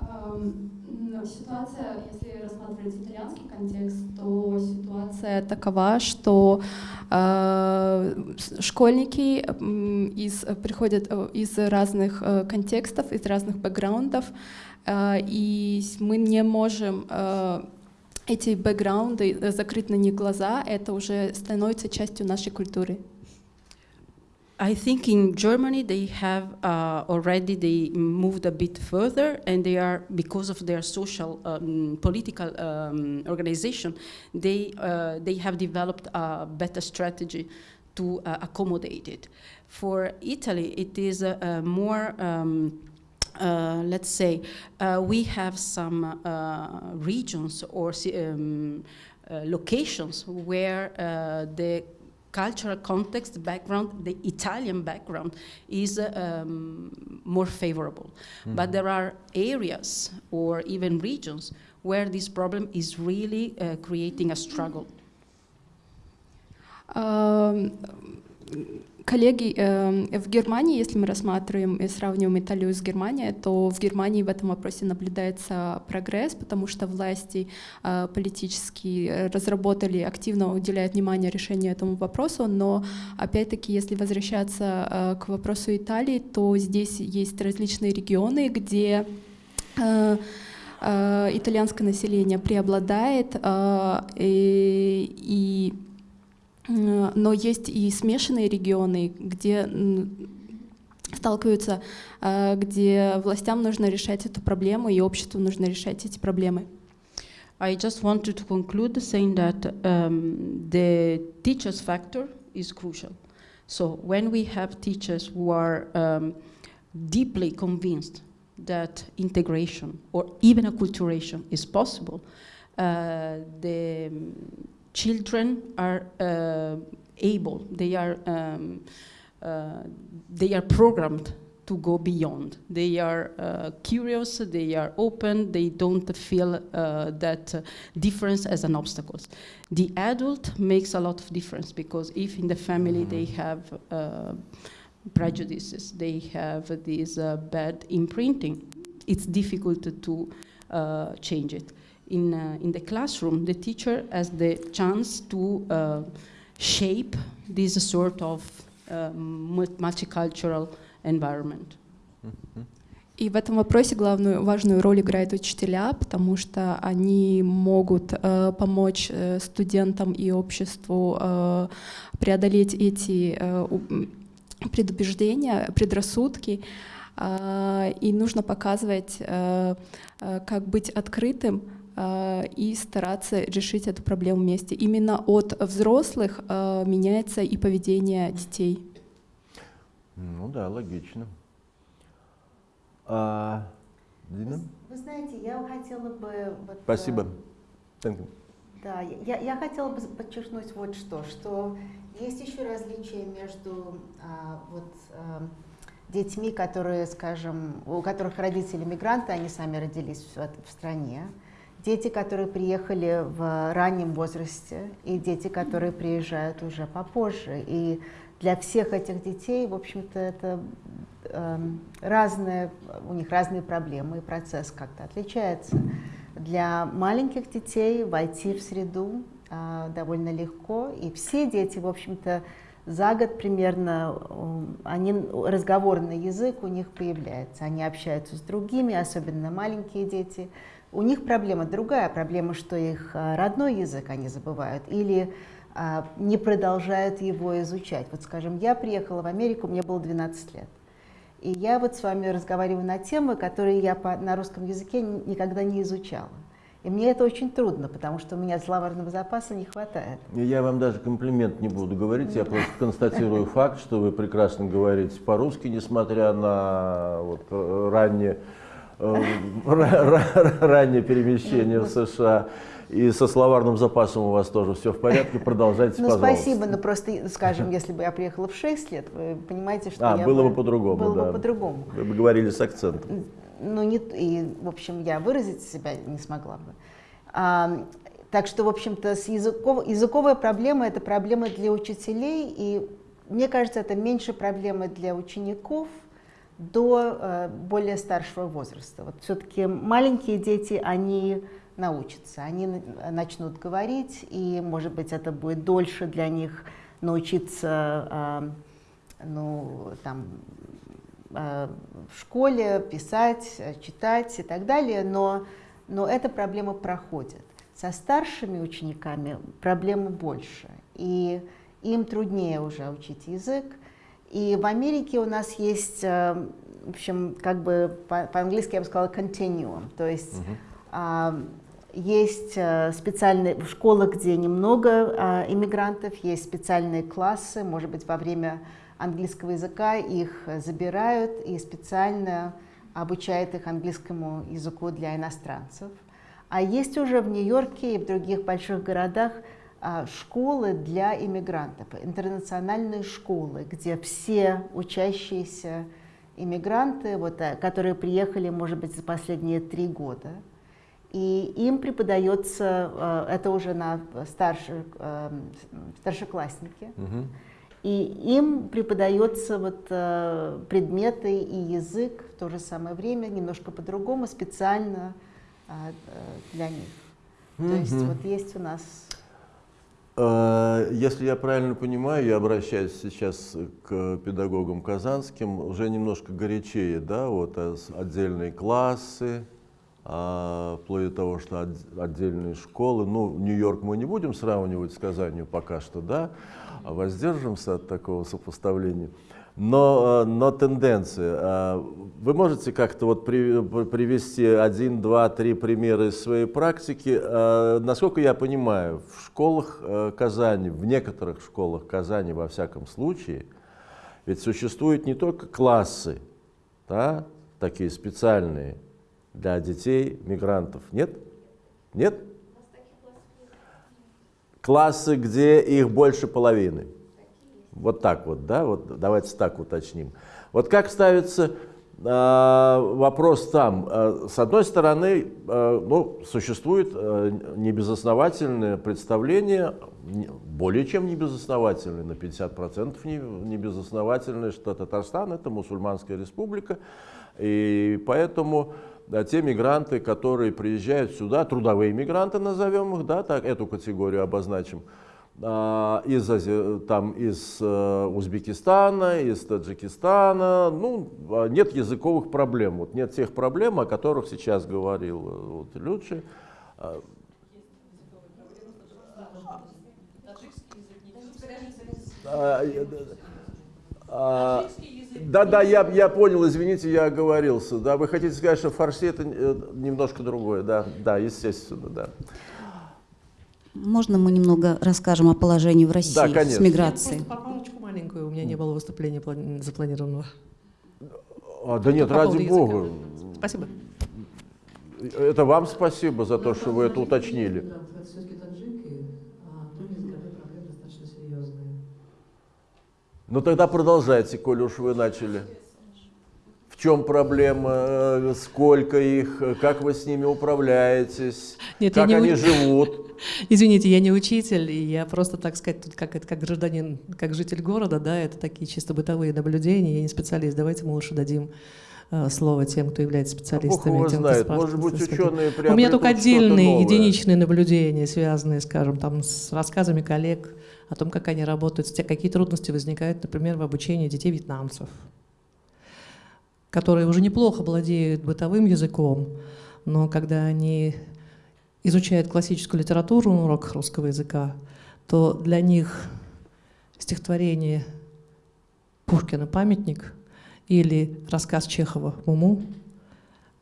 Эм, Ситуация, если рассматривать итальянский контекст, то ситуация такова, что э, школьники из, приходят э, из разных э, контекстов, из разных бэкграундов, э, и мы не можем э, эти бэкграунды закрыть на них глаза, это уже становится частью нашей культуры. I think in Germany they have uh, already they moved a bit further, and they are because of their social um, political um, organization, they uh, they have developed a better strategy to uh, accommodate it. For Italy, it is uh, uh, more. Um, uh, let's say uh, we have some uh, regions or um, uh, locations where uh, the cultural context background, the Italian background, is uh, um, more favorable. But there are areas or even regions where this problem is really uh, creating a struggle. Эм, коллеги, э, в Германии, если мы рассматриваем и сравниваем Италию с Германией, то в Германии в этом вопросе наблюдается прогресс, потому что власти э, политические разработали, активно уделяют внимание решению этому вопросу, но опять-таки, если возвращаться э, к вопросу Италии, то здесь есть различные регионы, где э, итальянское население преобладает, и но есть и смешанные регионы, где сталкиваются, где властям нужно решать эту проблему и обществу нужно решать эти проблемы. I just wanted to conclude saying that um, the teachers factor is crucial. So when we have teachers who are um, deeply convinced that integration or even acculturation is possible, uh, the children are uh, able, they are, um, uh, they are programmed to go beyond. They are uh, curious, they are open, they don't feel uh, that uh, difference as an obstacle. The adult makes a lot of difference because if in the family they mm-hmm. have uh, prejudices, they have this bad imprinting, it's difficult to change it in, uh, in the classroom, the teacher has the chance to uh, shape this sort of uh, multicultural environment. И в этом вопросе главную важную роль играют учителя, потому что они могут э, помочь э, студентам и обществу э, преодолеть эти э, предубеждения, предрассудки. Э, и нужно показывать, э, э, как быть открытым и стараться решить эту проблему вместе. Именно от взрослых э, меняется и поведение детей. Ну да, логично. А, Дина? Вы, вы знаете, я хотела бы... Вот, Спасибо. Э, да, я, я хотела бы подчеркнуть вот что, что есть еще различия между а, вот, а, детьми, которые, скажем, у которых родители мигранты, они сами родились в, в стране, дети, которые приехали в раннем возрасте, и дети, которые приезжают уже попозже. И для всех этих детей, в общем-то, это э, разные, у них разные проблемы, и процесс как-то отличается. Для маленьких детей войти в среду э, довольно легко, и все дети, в общем-то, за год примерно они, разговорный язык у них появляется, они общаются с другими, особенно маленькие дети, у них проблема другая, проблема, что их а, родной язык они забывают или а, не продолжают его изучать. Вот, скажем, я приехала в Америку, мне было 12 лет. И я вот с вами разговариваю на темы, которые я по, на русском языке никогда не изучала. И мне это очень трудно, потому что у меня словарного запаса не хватает. Я вам даже комплимент не буду говорить, я просто констатирую <laughs> факт, что вы прекрасно говорите по-русски, несмотря на вот, Э, раннее перемещение в США. И со словарным запасом у вас тоже все в порядке, продолжайте, ну, пожалуйста. спасибо, но просто, скажем, если бы я приехала в 6 лет, вы понимаете, что а, я было бы, по-другому, было да. бы по-другому. Вы бы говорили с акцентом. Ну, не, и, в общем, я выразить себя не смогла бы. А, так что, в общем-то, с языков, языковая проблема – это проблема для учителей, и мне кажется, это меньше проблемы для учеников – до э, более старшего возраста. Вот все-таки маленькие дети, они научатся, они начнут говорить, и, может быть, это будет дольше для них научиться э, ну, там, э, в школе писать, читать и так далее, но, но эта проблема проходит. Со старшими учениками проблемы больше, и им труднее уже учить язык, и в Америке у нас есть, э, в общем, как бы по-английски я бы сказала continuum, то есть uh -huh. есть э, специальные школы, где немного а, иммигрантов, есть специальные классы, может быть, во время английского языка их забирают и специально обучают их английскому языку для иностранцев. А есть уже в Нью-Йорке и в других больших городах а, школы для иммигрантов, интернациональные школы, где все учащиеся иммигранты, вот, э, которые приехали, может быть, за последние три года, и им преподается, э, это уже на старших, э, старшеклассники, угу. и им преподается вот предметы и язык в то же самое время, немножко по-другому, специально для них. -hmm. То есть вот есть у нас если я правильно понимаю, я обращаюсь сейчас к педагогам казанским, уже немножко горячее, да, вот а отдельные классы, а, вплоть до того, что отдельные школы. Ну, Нью-Йорк мы не будем сравнивать с Казанью пока что, да, а воздержимся от такого сопоставления. Но, э, но тенденция. Э, вы можете как-то вот привести один, два, три примера из своей практики. Э, насколько я понимаю, в школах Казани, в некоторых школах Казани, во всяком случае, ведь существуют не только классы, да, такие специальные для детей мигрантов. Нет? Нет? Классы, где их больше половины. Вот так вот, да, вот давайте так уточним. Вот как ставится э, вопрос там? Э, с одной стороны, э, ну, существует небезосновательное представление, более чем небезосновательное, на 50% не, небезосновательное, что Татарстан – это мусульманская республика, и поэтому те мигранты, которые приезжают сюда, трудовые мигранты назовем их, да, так, эту категорию обозначим, а, из, там, из э, Узбекистана, из Таджикистана. Ну, а, нет языковых проблем. Вот нет тех проблем, о которых сейчас говорил э, вот, Лючи. да, да, я, я понял, извините, я оговорился. Да, вы хотите сказать, что фарси это э, немножко другое, да, да, естественно, да. Можно мы немного расскажем о положении в России да, с миграцией? Поправочку маленькую, у меня не было выступления запланированного. А, да нет, По ради бога. Спасибо. Это вам спасибо за то, что вы это уточнили. Ну тогда продолжайте, коли уж вы начали чем проблема, э, сколько их, как вы с ними управляетесь, Нет, как они не... живут. <laughs> Извините, я не учитель, и я просто, так сказать, тут как, как гражданин, как житель города, да, это такие чисто бытовые наблюдения, я не специалист. Давайте мы лучше дадим э, слово тем, кто является специалистами. А тем, знает. Может быть, ученые У меня только отдельные единичные наблюдения, связанные, скажем, там, с рассказами коллег о том, как они работают, какие трудности возникают, например, в обучении детей вьетнамцев которые уже неплохо владеют бытовым языком, но когда они изучают классическую литературу на уроках русского языка, то для них стихотворение Пушкина «Памятник» или рассказ Чехова «Муму»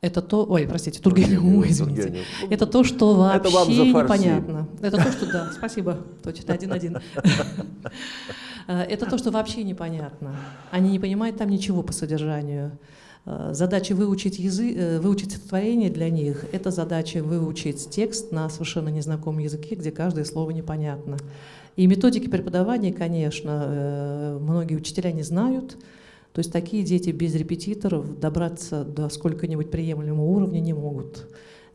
это то, ой, простите, Тургенев, Муму, извините. Это то, что вообще это непонятно. Это то, что, да, спасибо, точно, один-один. <laughs> Это то, что вообще непонятно. Они не понимают там ничего по содержанию. Э, задача выучить, язык, э, выучить стихотворение для них — это задача выучить текст на совершенно незнакомом языке, где каждое слово непонятно. И методики преподавания, конечно, э, многие учителя не знают, то есть такие дети без репетиторов добраться до сколько-нибудь приемлемого уровня не могут.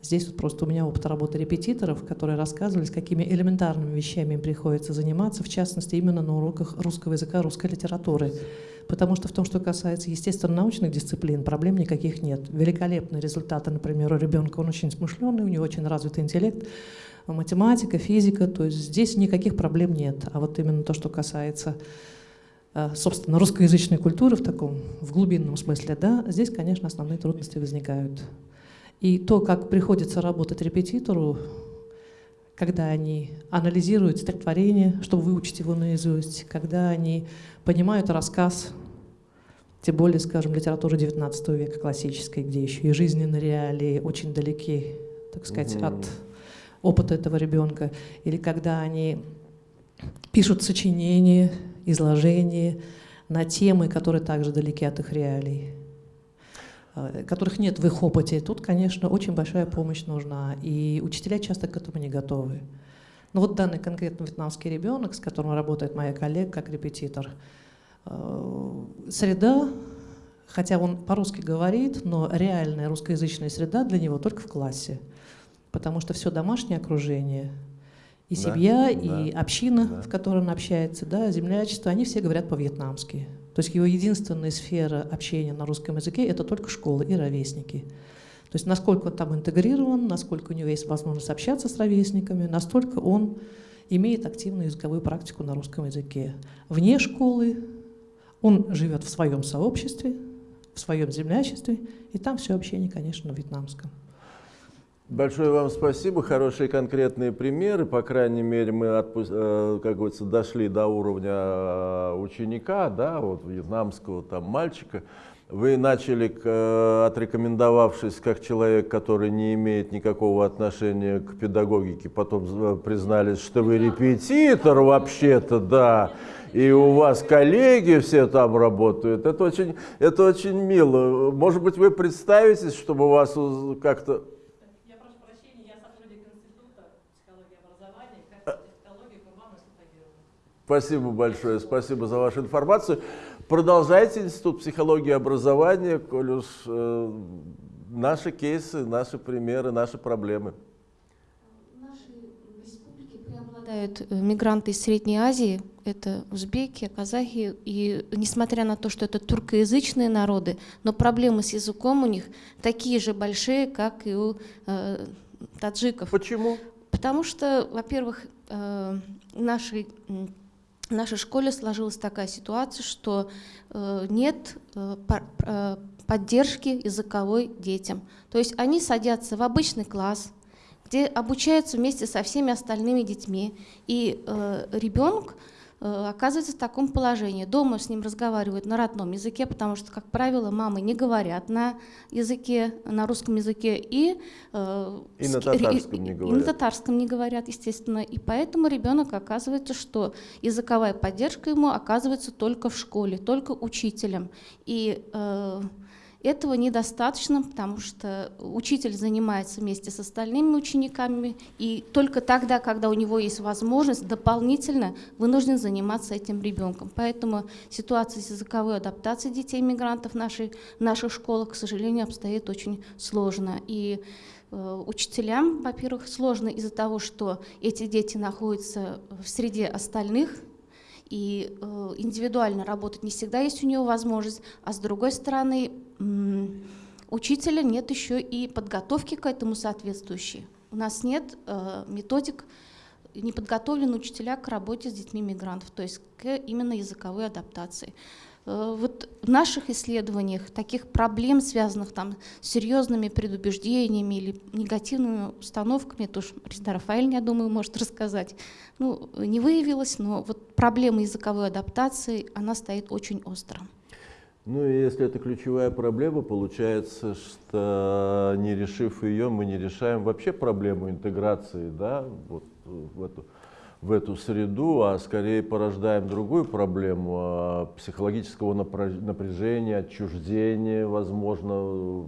Здесь вот просто у меня опыт работы репетиторов, которые рассказывали, с какими элементарными вещами им приходится заниматься, в частности, именно на уроках русского языка, русской литературы. Потому что в том, что касается естественно-научных дисциплин, проблем никаких нет. Великолепные результаты, например, у ребенка, он очень смышленый, у него очень развитый интеллект, математика, физика, то есть здесь никаких проблем нет. А вот именно то, что касается э, собственно, русскоязычной культуры в таком, в глубинном смысле, да, здесь, конечно, основные трудности возникают. И то, как приходится работать репетитору, когда они анализируют стихотворение, чтобы выучить его наизусть, когда они понимают рассказ, тем более, скажем, литературы XIX века классической, где еще и жизненные реалии очень далеки, так сказать, угу. от опыта этого ребенка, или когда они пишут сочинения, изложения на темы, которые также далеки от их реалий. Э, которых нет в их опыте, тут, конечно, очень большая помощь нужна, и учителя часто к этому не готовы. Но вот данный конкретно вьетнамский ребенок, с которым работает моя коллега как репетитор, э, среда, хотя он по-русски говорит, но реальная русскоязычная среда для него только в классе, потому что все домашнее окружение И Да, семья, да, и община, да. в которой он общается, да, землячество, они все говорят по-вьетнамски. То есть его единственная сфера общения на русском языке — это только школы и ровесники. То есть насколько он там интегрирован, насколько у него есть возможность общаться с ровесниками, настолько он имеет активную языковую практику на русском языке. Вне школы он живет в своем сообществе, в своем землячестве, и там все общение, конечно, на вьетнамском. Большое вам спасибо, хорошие конкретные примеры. По крайней мере, мы, э, как говорится, дошли до уровня э, ученика, да, вот вьетнамского там мальчика. Вы начали, э, отрекомендовавшись как человек, который не имеет никакого отношения к педагогике, потом признались, что вы репетитор вообще-то, да, и у вас коллеги все там работают. Это очень, это очень мило. Может быть, вы представитесь, чтобы вас как-то Я прошу прощения, я сотрудник Института психологии и образования, как психологии Курбанова Спасибо большое, спасибо за вашу информацию. Продолжайте Институт психологии и образования, коль уж э, наши кейсы, наши примеры, наши проблемы. В нашей республике преобладают э, мигранты из Средней Азии, это узбеки, казахи, и несмотря на то, что это туркоязычные народы, но проблемы с языком у них такие же большие, как и у э, таджиков. Почему? Потому что, во-первых, э, м, в нашей школе сложилась такая ситуация, что э, нет э, э, поддержки языковой детям. То есть они садятся в обычный класс, где обучаются вместе со всеми остальными детьми, и ребенок оказывается в таком положении. Дома с ним разговаривают на родном языке, потому что, как правило, мамы не говорят на языке, на русском языке, и, э, И на татарском не и на говорят. татарском не говорят, естественно. И поэтому ребенок оказывается, что языковая поддержка ему оказывается только в школе, только учителем. И э, этого недостаточно, потому что учитель занимается вместе с остальными учениками, и только тогда, когда у него есть возможность, дополнительно вынужден заниматься этим ребенком. Поэтому ситуация с языковой адаптацией детей-мигрантов в, нашей, в наших школах, к сожалению, обстоит очень сложно. И э, учителям, во-первых, сложно из-за того, что эти дети находятся в среде остальных, и э, индивидуально работать не всегда есть у него возможность, а с другой стороны, учителя нет еще и подготовки к этому соответствующей. У нас нет э, методик, не подготовлены учителя к работе с детьми мигрантов, то есть к именно языковой адаптации. Э, Вот в наших исследованиях таких проблем, связанных там с серьезными предубеждениями или негативными установками, это уж Резида Рафаэль, я думаю, может рассказать, ну, не выявилось, но вот проблема языковой адаптации, она стоит очень остро. Ну и если это ключевая проблема, получается, что не решив ее, мы не решаем вообще проблему интеграции да, вот, в, эту, в эту среду, а скорее порождаем другую проблему а, психологического напряжения, отчуждения, возможно,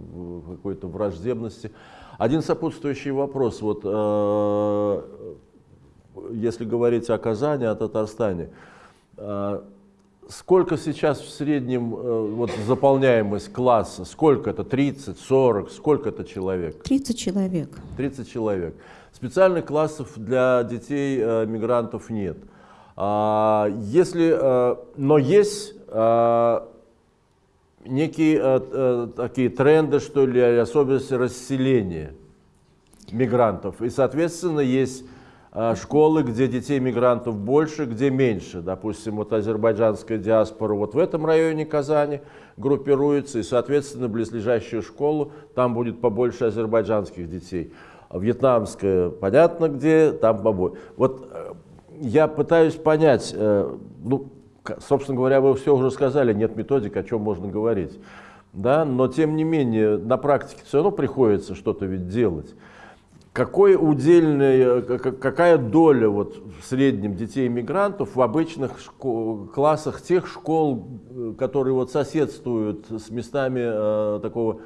какой-то враждебности. Один сопутствующий вопрос. Вот, э, если говорить о Казани, о Татарстане, э, Сколько сейчас в среднем э, вот, заполняемость класса? Сколько это? 30, 40? Сколько это человек? 30 человек. 30 человек. Специальных классов для детей э, мигрантов нет. А, если, э, но есть э, некие э, э, такие тренды, что ли, особенности расселения мигрантов. И, соответственно, есть школы, где детей мигрантов больше, где меньше. Допустим, вот азербайджанская диаспора вот в этом районе Казани группируется, и, соответственно, близлежащую школу, там будет побольше азербайджанских детей. А Вьетнамская, понятно где, там побольше. Вот э, я пытаюсь понять, э, ну, собственно говоря, вы все уже сказали, нет методик, о чем можно говорить. Да? Но, тем не менее, на практике все равно приходится что-то ведь делать. Какой удельный, э, какая доля вот в среднем детей-мигрантов в обычных классах тех школ, э, которые вот соседствуют с местами э, такого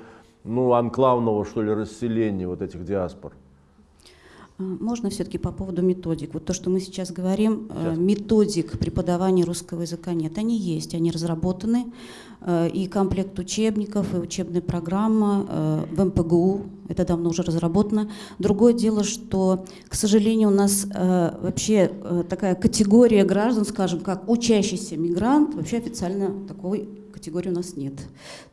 ну, анклавного, что ли, расселения вот этих диаспор? А, Можно все-таки по поводу методик. Вот то, что мы сейчас говорим, э, методик преподавания русского языка нет. Они есть, они разработаны. Э, И комплект учебников, и учебная программа э, в МПГУ, это давно уже разработано. Другое дело, что, к сожалению, у нас вообще такая категория граждан, скажем, как учащийся мигрант, вообще официально такой категории у нас нет.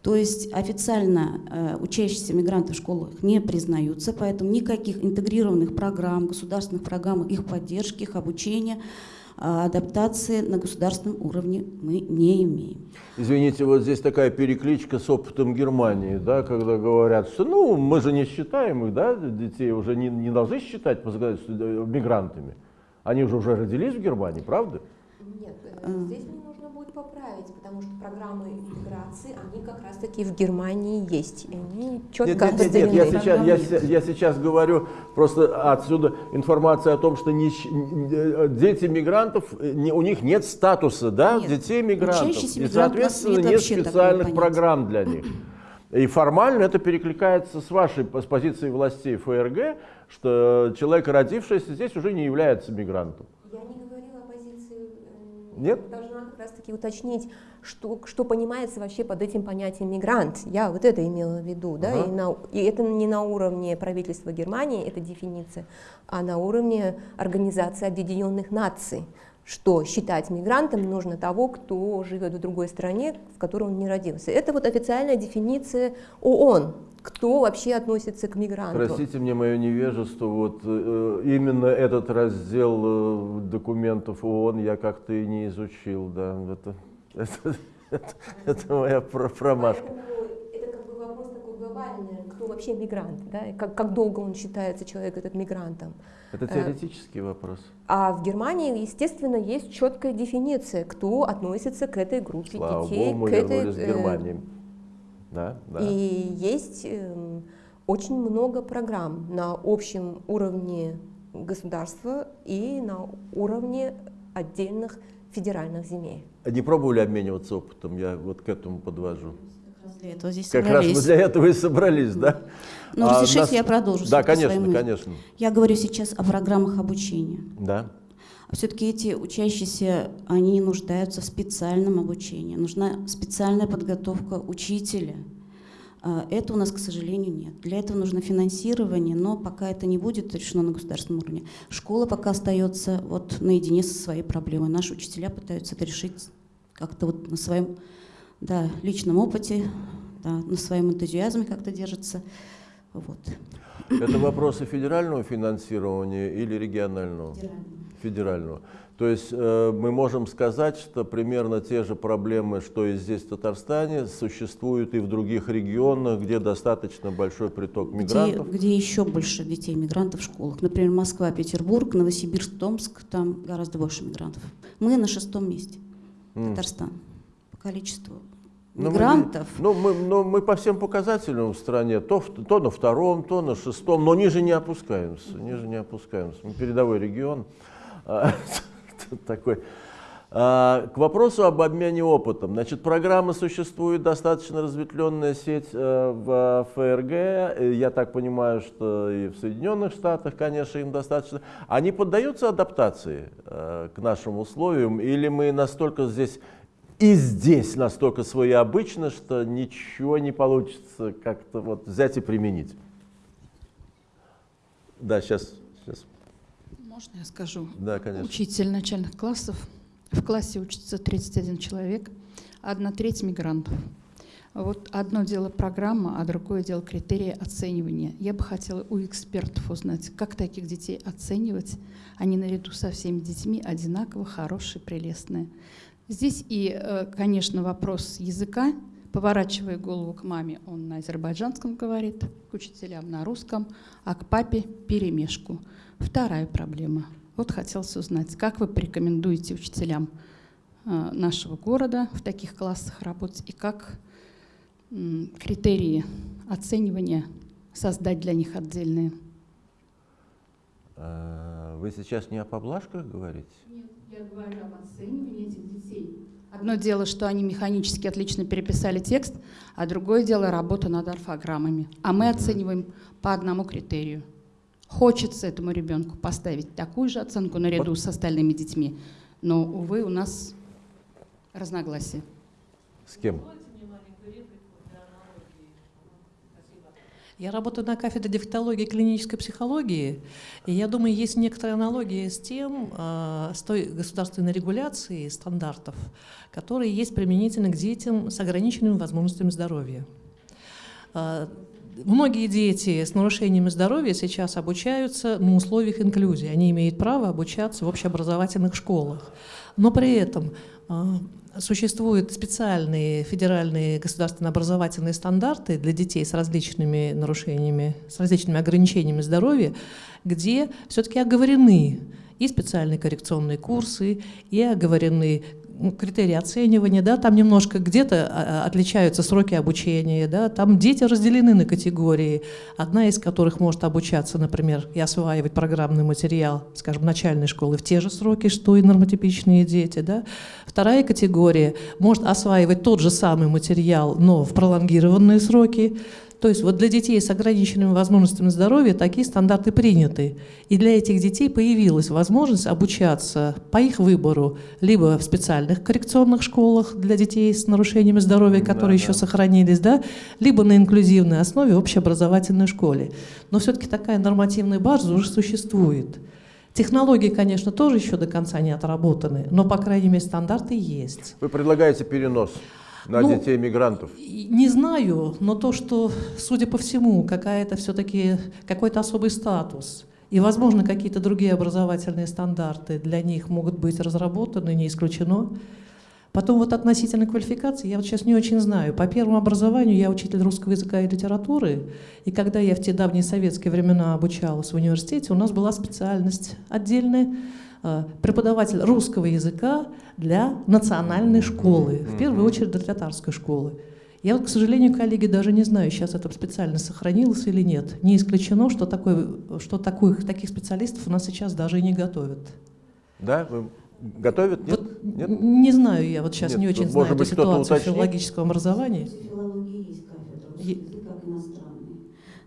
То есть официально э, учащиеся мигранты в школах не признаются, поэтому никаких интегрированных программ, государственных программ их поддержки, их обучения, а адаптации на государственном уровне мы не имеем. Извините, вот здесь такая перекличка с опытом Германии, да, когда говорят, что ну мы же не считаем их, да, детей уже не, не должны считать по законодательству э, мигрантами. Они уже уже родились в Германии, правда? Нет, э, здесь будет поправить, потому что программы интеграции, они как раз-таки в Германии есть. И они четко Нет, нет, нет, нет, я сейчас, я, я сейчас говорю просто отсюда информация о том, что не дети мигрантов, не- у них нет статуса, да, Нет. детей мигрантов. И, соответственно, нет специальных программ для них. И формально это перекликается с вашей с позиции властей ФРГ, что человек, родившийся здесь, уже не является мигрантом. Я не Нет? Должна как раз-таки уточнить, что, что понимается вообще под этим понятием мигрант. Я вот это имела в виду, да, Ага. и, на- и это не на уровне правительства Германии, эта дефиниция, а на уровне Организации Объединенных Наций, что считать мигрантом нужно того, кто живет в другой стране, в которой он не родился. Это вот официальная дефиниция ООН, кто вообще относится к мигранту. Простите мне мое невежество, вот э, именно этот раздел э, документов ООН я как-то и не изучил, да, это, <laughs> это, это- это моя про- промашка. Поэтому это как бы вопрос такой глобальный, кто вообще мигрант, да, и как, как долго он считается, человек этот мигрантом. Это теоретический вопрос. А в Германии, естественно, есть четкая дефиниция, кто относится к этой группе Слава детей. Богу, мы к этой, э, Германию. Да, да. И есть эм, очень много программ на общем уровне государства и на уровне отдельных федеральных земель. Не пробовали обмениваться опытом, я вот к этому подвожу. Для этого здесь Как раз мы собрались. для этого и собрались, да? Ну, А разрешите, нас- я продолжу Да, конечно, конечно. Я говорю сейчас о программах обучения. Да. А все-таки эти учащиеся, они нуждаются в специальном обучении. Нужна специальная подготовка учителя. А Это у нас, к сожалению, нет. Для этого нужно финансирование, но пока это не будет решено на государственном уровне. Школа пока остается вот наедине со своей проблемой. Наши учителя пытаются это решить как-то вот на своем да, личном опыте, да, на своем энтузиазме как-то держатся. Вот. Это вопросы федерального финансирования или регионального? Федерального. То есть э, мы можем сказать, что примерно те же проблемы, что и здесь, в Татарстане, существуют и в других регионах, где достаточно большой приток Где, мигрантов. где еще больше детей мигрантов в школах. Например, Москва, Петербург, Новосибирск, Томск, там гораздо больше мигрантов. Мы на шестом месте. Татарстан, по количеству Ну, мы- мигрантов. Ну, мы, ну, мы по всем показателям в стране, то, то на втором, то на шестом, но ниже не опускаемся, ниже не опускаемся. Мы передовой регион <laughs> такой. А, К вопросу об обмене опытом. Значит, программа существует, достаточно разветвленная сеть э, в ФРГ. Э, Я так понимаю, что и в Соединенных Штатах, конечно, им достаточно. Они поддаются адаптации э, к нашим условиям? Или мы настолько здесь и здесь настолько своеобычно, что ничего не получится как-то вот взять и применить? Да, сейчас. сейчас. Можно я скажу? Да, конечно. Учитель начальных классов. В классе учится 31 человек, одна треть мигрантов. Вот одно дело программа, а другое дело критерии оценивания. Я бы хотела у экспертов узнать, как таких детей оценивать. Они наряду со всеми детьми одинаково хорошие, прелестные. Здесь и, э, конечно, вопрос языка. Поворачивая голову к маме, он на азербайджанском говорит, к учителям на русском, а к папе перемешку. Вторая проблема. Вот хотелось узнать, как вы порекомендуете учителям э, нашего города в таких классах работать и как критерии оценивания создать для них отдельные? А, Вы сейчас не о поблажках говорите? Нет, я говорю об оценивании этих детей. Одно дело, что они механически отлично переписали текст, а другое дело работа над орфограммами. А мы оцениваем по одному критерию. Хочется этому ребенку поставить такую же оценку наряду Вот. с остальными детьми, но, увы, у нас разногласия. С кем? Я работаю на кафедре дефектологии и клинической психологии, и я думаю, есть некоторая аналогия с тем, э, с той государственной регуляцией стандартов, которые есть применительно к детям с ограниченными возможностями здоровья. Многие дети с нарушениями здоровья сейчас обучаются на условиях инклюзии. Они имеют право обучаться в общеобразовательных школах. Но при этом э, существуют специальные федеральные государственные образовательные стандарты для детей с различными нарушениями, с различными ограничениями здоровья, где все-таки оговорены и специальные коррекционные курсы, и оговорены критерии оценивания, да, там немножко где-то а, отличаются сроки обучения, да, там дети разделены на категории, одна из которых может обучаться, например, и осваивать программный материал, скажем, начальной школы в те же сроки, что и нормотипичные дети, да. Вторая категория может осваивать тот же самый материал, но в пролонгированные сроки, то есть вот для детей с ограниченными возможностями здоровья такие стандарты приняты. И для этих детей появилась возможность обучаться по их выбору либо в специальных коррекционных школах для детей с нарушениями здоровья, которые Да, еще да. сохранились, да, либо на инклюзивной основе в общеобразовательной школе. Но все-таки такая нормативная база уже существует. Технологии, конечно, тоже еще до конца не отработаны, но, по крайней мере, стандарты есть. Вы предлагаете перенос на Ну, детей мигрантов? Не знаю, но то, что, судя по всему, какая-то все-таки какой-то особый статус и, возможно, какие-то другие образовательные стандарты для них могут быть разработаны, не исключено. Потом вот относительно квалификации, я вот сейчас не очень знаю. По первому образованию я учитель русского языка и литературы, и когда я в те давние советские времена обучалась в университете, у нас была специальность отдельная преподаватель русского языка для национальной школы, в первую очередь для татарской школы. Я вот, к сожалению, коллеги, даже не знаю, сейчас это специально сохранилось или нет. Не исключено, что, такой, что такой, таких специалистов у нас сейчас даже и не готовят. Да? Готовят? Нет? Вот Нет? Не знаю я, вот сейчас Нет, не ну, очень может знаю эту быть, кто-то ситуацию филологическом образовании. филологии есть кафедра русский Е- язык как иностранный.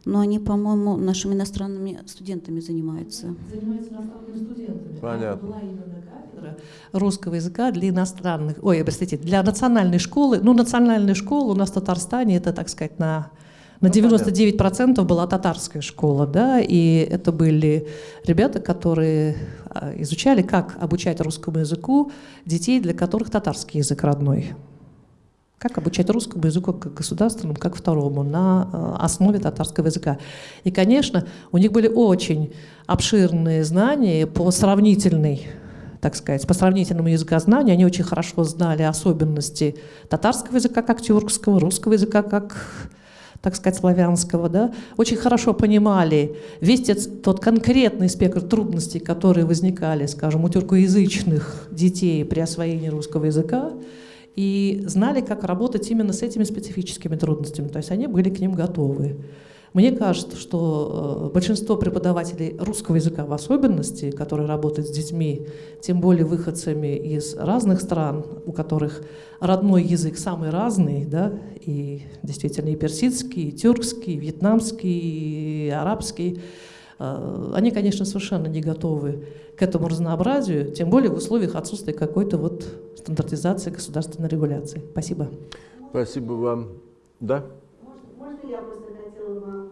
Но они, по-моему, нашими иностранными студентами занимаются. Занимается иностранными студентами. Понятно. Была именно кафедра русского языка для иностранных, ой, простите, для национальной школы. Ну, национальная школа у нас в Татарстане, это, так сказать, на, на Ну, 99% была татарская школа, да, и это были ребята, которые а, изучали, как обучать русскому языку детей, для которых татарский язык родной. Как обучать русскому языку как государственному, как второму, на э, основе татарского языка. И, конечно, у них были очень обширные знания по сравнительной, так сказать, по сравнительному языкознанию. Они очень хорошо знали особенности татарского языка как тюркского, русского языка как так сказать, славянского, да, очень хорошо понимали весь тет- тот конкретный спектр трудностей, которые возникали, скажем, у тюркоязычных детей при освоении русского языка, и знали, как работать именно с этими специфическими трудностями. То есть они были к ним готовы. Мне кажется, что э, большинство преподавателей русского языка в особенности, которые работают с детьми, тем более выходцами из разных стран, у которых родной язык самый разный, да, и действительно и персидский, и тюркский, и вьетнамский, и арабский, они, конечно, совершенно не готовы к этому разнообразию, тем более в условиях отсутствия какой-то вот стандартизации государственной регуляции. Спасибо. Спасибо вам. Да? Можно, можно я просто хотела вам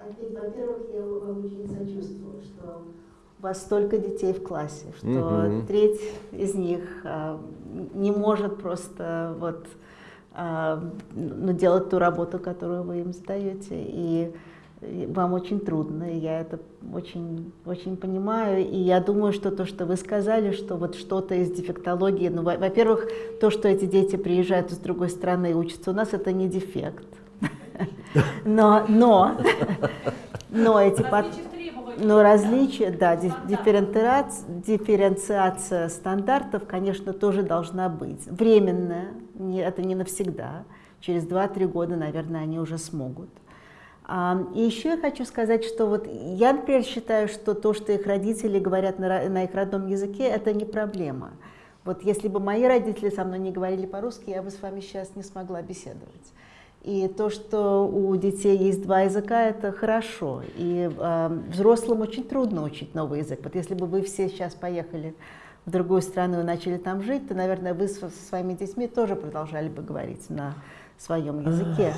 ответить? Во-первых, я вам очень сочувствую, что у вас столько детей в классе, что Мгм. треть из них а, не может просто вот а, ну, делать ту работу, которую вы им сдаете. И и вам очень трудно, я это очень, очень понимаю. И я думаю, что то, что вы сказали, что вот что-то из дефектологии, ну, во- во-первых, то, что эти дети приезжают из другой страны и учатся у нас, это не дефект. <laughs> Но, но, но эти но различия, да, ди- дифференциация, стандартов, конечно, тоже должна быть. Временная, это не навсегда. Через 2-3 года, наверное, они уже смогут. И еще я хочу сказать, что вот я, например, считаю, что то, что их родители говорят на, на их родном языке, это не проблема. Вот если бы мои родители со мной не говорили по-русски, я бы с вами сейчас не смогла беседовать. И то, что у детей есть два языка, это хорошо. И э, взрослым очень трудно учить новый язык. Вот если бы вы все сейчас поехали в другую страну и начали там жить, то, наверное, вы со своими детьми тоже продолжали бы говорить на своем языке.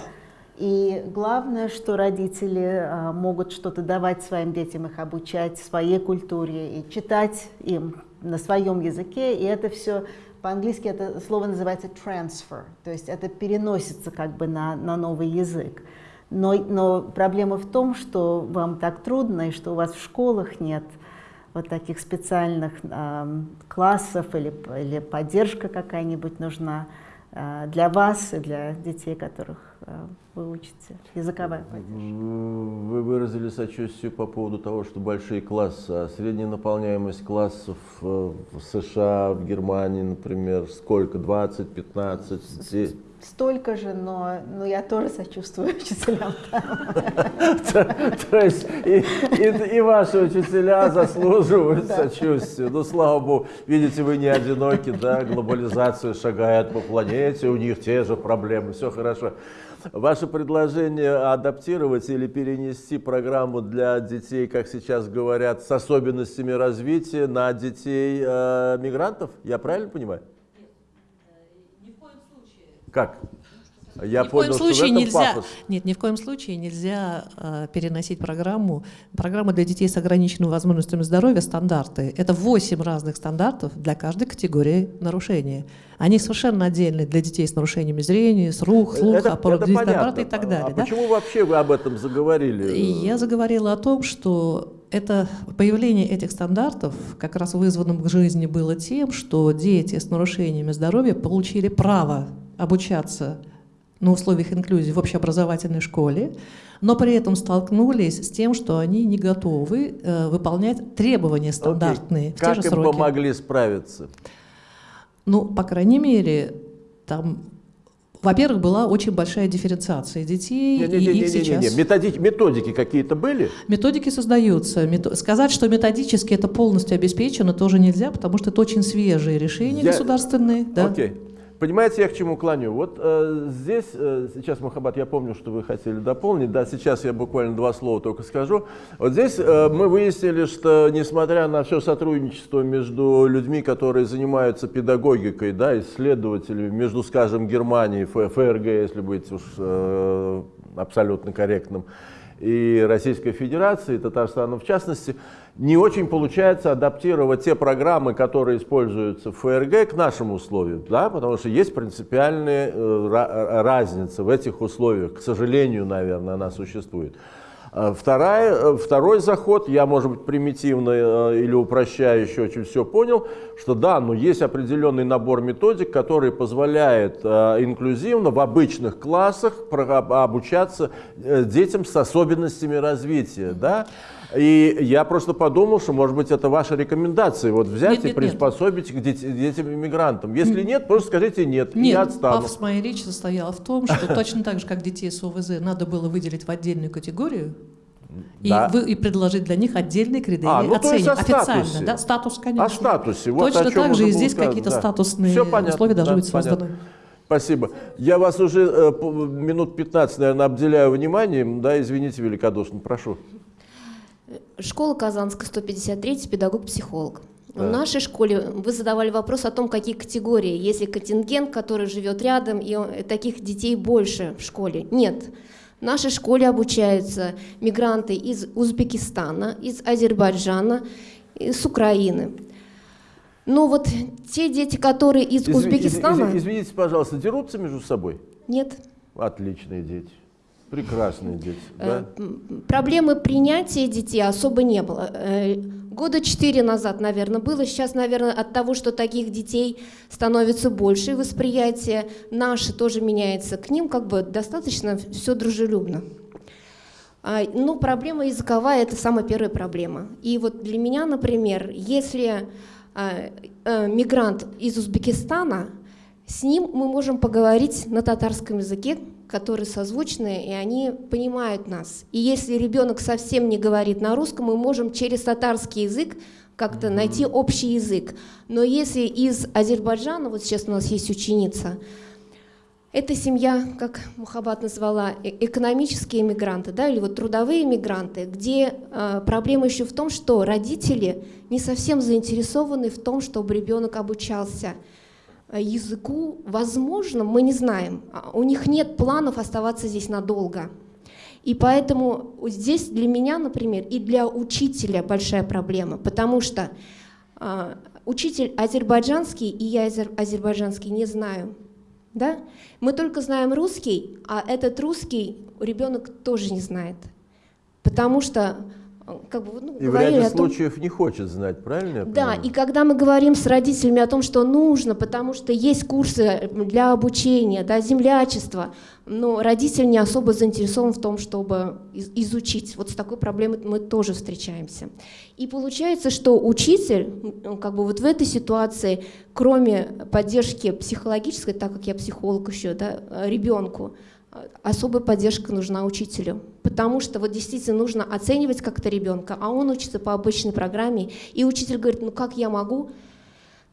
И главное, что родители а, могут что-то давать своим детям, их обучать своей культуре и читать им на своем языке. И это все по-английски это слово называется transfer, то есть это переносится как бы на, на новый язык. Но, но проблема в том, что вам так трудно, и что у вас в школах нет вот таких специальных э, классов или, или поддержка какая-нибудь нужна э, для вас и для детей, которых вы учите, языковая поддержка. Вы выразили сочувствие по поводу того, что большие классы, а средняя наполняемость классов э, в США, в Германии, например, сколько? 20, 15? Столько же, но, но я тоже сочувствую учителям. То есть и ваши учителя заслуживают сочувствия. Ну, слава богу, видите, вы не одиноки, да, глобализация шагает по планете, у них те же проблемы, все хорошо. Ваше предложение адаптировать или перенести программу для детей, как сейчас говорят, с особенностями развития на детей э, мигрантов, я правильно понимаю? Нет, ни в коем случае. Как? Я ни понял, в коем случае что нельзя, пафос. нет, ни в коем случае нельзя э, переносить программу. Программа для детей с ограниченными возможностями здоровья стандарты. Это 8 разных стандартов для каждой категории нарушения. Они совершенно отдельные для детей с нарушениями зрения, слух, слуха, это, аппарата это аппарата и так далее. А да? почему вообще вы об этом заговорили? Я заговорила о том, что это появление этих стандартов как раз вызвано в жизни было тем, что дети с нарушениями здоровья получили право обучаться на условиях инклюзии в общеобразовательной школе, но при этом столкнулись с тем, что они не готовы э, выполнять требования стандартные Окей. в Как те же им сроки. помогли справиться? Ну, по крайней мере, там, во-первых, была очень большая дифференциация детей, Не, не, и не, их не, не, сейчас... не. Методики, методики какие-то были? Методики создаются. Сказать, что методически это полностью обеспечено, тоже нельзя, потому что это очень свежие решения Я- государственные. Да? Окей. Понимаете, я к чему клоню? Вот э, здесь, э, сейчас, Махабат, я помню, что вы хотели дополнить, да, сейчас я буквально два слова только скажу. Вот здесь э, мы выяснили, что несмотря на все сотрудничество между людьми, которые занимаются педагогикой, да, исследователями, между, скажем, Германией, ФРГ, если быть уж э, абсолютно корректным, и Российской Федерации, Татарстаном в частности, не очень получается адаптировать те программы, которые используются в ФРГ, к нашим условиям, да, потому что есть принципиальная э, ра- разница в этих условиях. К сожалению, наверное, она существует. А Вторая, э, второй заход, я, может быть, примитивно э, или упрощающе очень все понял, что да, но есть определенный набор методик, который позволяет э, инклюзивно в обычных классах обучаться э, детям с особенностями развития. Да? И я просто подумал, что, может быть, это ваша рекомендация, вот взять Нет, и нет, нет. приспособить к дет- детям-иммигрантам. Если нет, просто скажите нет, и Нет, я отстану. пафос моей речи состоял в том, что точно так же, как детей с ОВЗ надо было выделить в отдельную категорию, и, Да. вы, и предложить для них отдельные критерии А, ну, то есть оценивания. о статусе. Официально, да, статус, конечно. О статусе. Вот Точно о так же и здесь какие-то да. статусные Всё понятно, условия должны да, быть созданы. понятно. Спасибо. Я вас уже э, минут 15, наверное, обделяю вниманием. Да, извините великодушно, прошу. Школа Казанская, 153, педагог-психолог. Да. В нашей школе вы задавали вопрос о том, какие категории. Есть ли контингент, который живет рядом, и таких детей больше в школе? Нет. В нашей школе обучаются мигранты из Узбекистана, из Азербайджана, с Украины. Но вот те дети, которые из Изв- Узбекистана... из- извините, пожалуйста, дерутся между собой? Нет. Отличные дети. Прекрасные дети. Э, Да? Проблемы принятия детей особо не было. Э, Года четыре назад, наверное, было. Сейчас, наверное, от того, что таких детей становится больше, и восприятие наше тоже меняется к ним, как бы достаточно все дружелюбно. А, Ну, проблема языковая – это самая первая проблема. И вот для меня, например, если а, э, мигрант из Узбекистана, с ним мы можем поговорить на татарском языке, которые созвучны, и они понимают нас. И если ребенок совсем не говорит на русском, мы можем через татарский язык как-то найти общий язык. Но если из Азербайджана, вот сейчас у нас есть ученица, эта семья, как Мухаббат назвала, э, экономические иммигранты, да, или вот трудовые иммигранты, где э, проблема еще в том, что родители не совсем заинтересованы в том, чтобы ребенок обучался языку. Возможно, мы не знаем, а у них нет планов оставаться здесь надолго. И поэтому здесь для меня, например, и для учителя большая проблема, потому что э, учитель азербайджанский, и я азербайджанский не знаю, да? Мы только знаем русский, а этот русский ребенок тоже не знает. Потому что как бы, ну, и в ряде том, случаев не хочет знать, правильно? да, понимаю? и когда мы говорим с родителями о том, что нужно, потому что есть курсы для обучения, да, землячества, но родитель не особо заинтересован в том, чтобы изучить. Вот с такой проблемой мы тоже встречаемся. И получается, что учитель, как бы вот в этой ситуации, кроме поддержки психологической, так как я психолог еще, да, ребенку, особая поддержка нужна учителю, потому что вот действительно нужно оценивать как-то ребенка, а он учится по обычной программе, и учитель говорит, ну как я могу,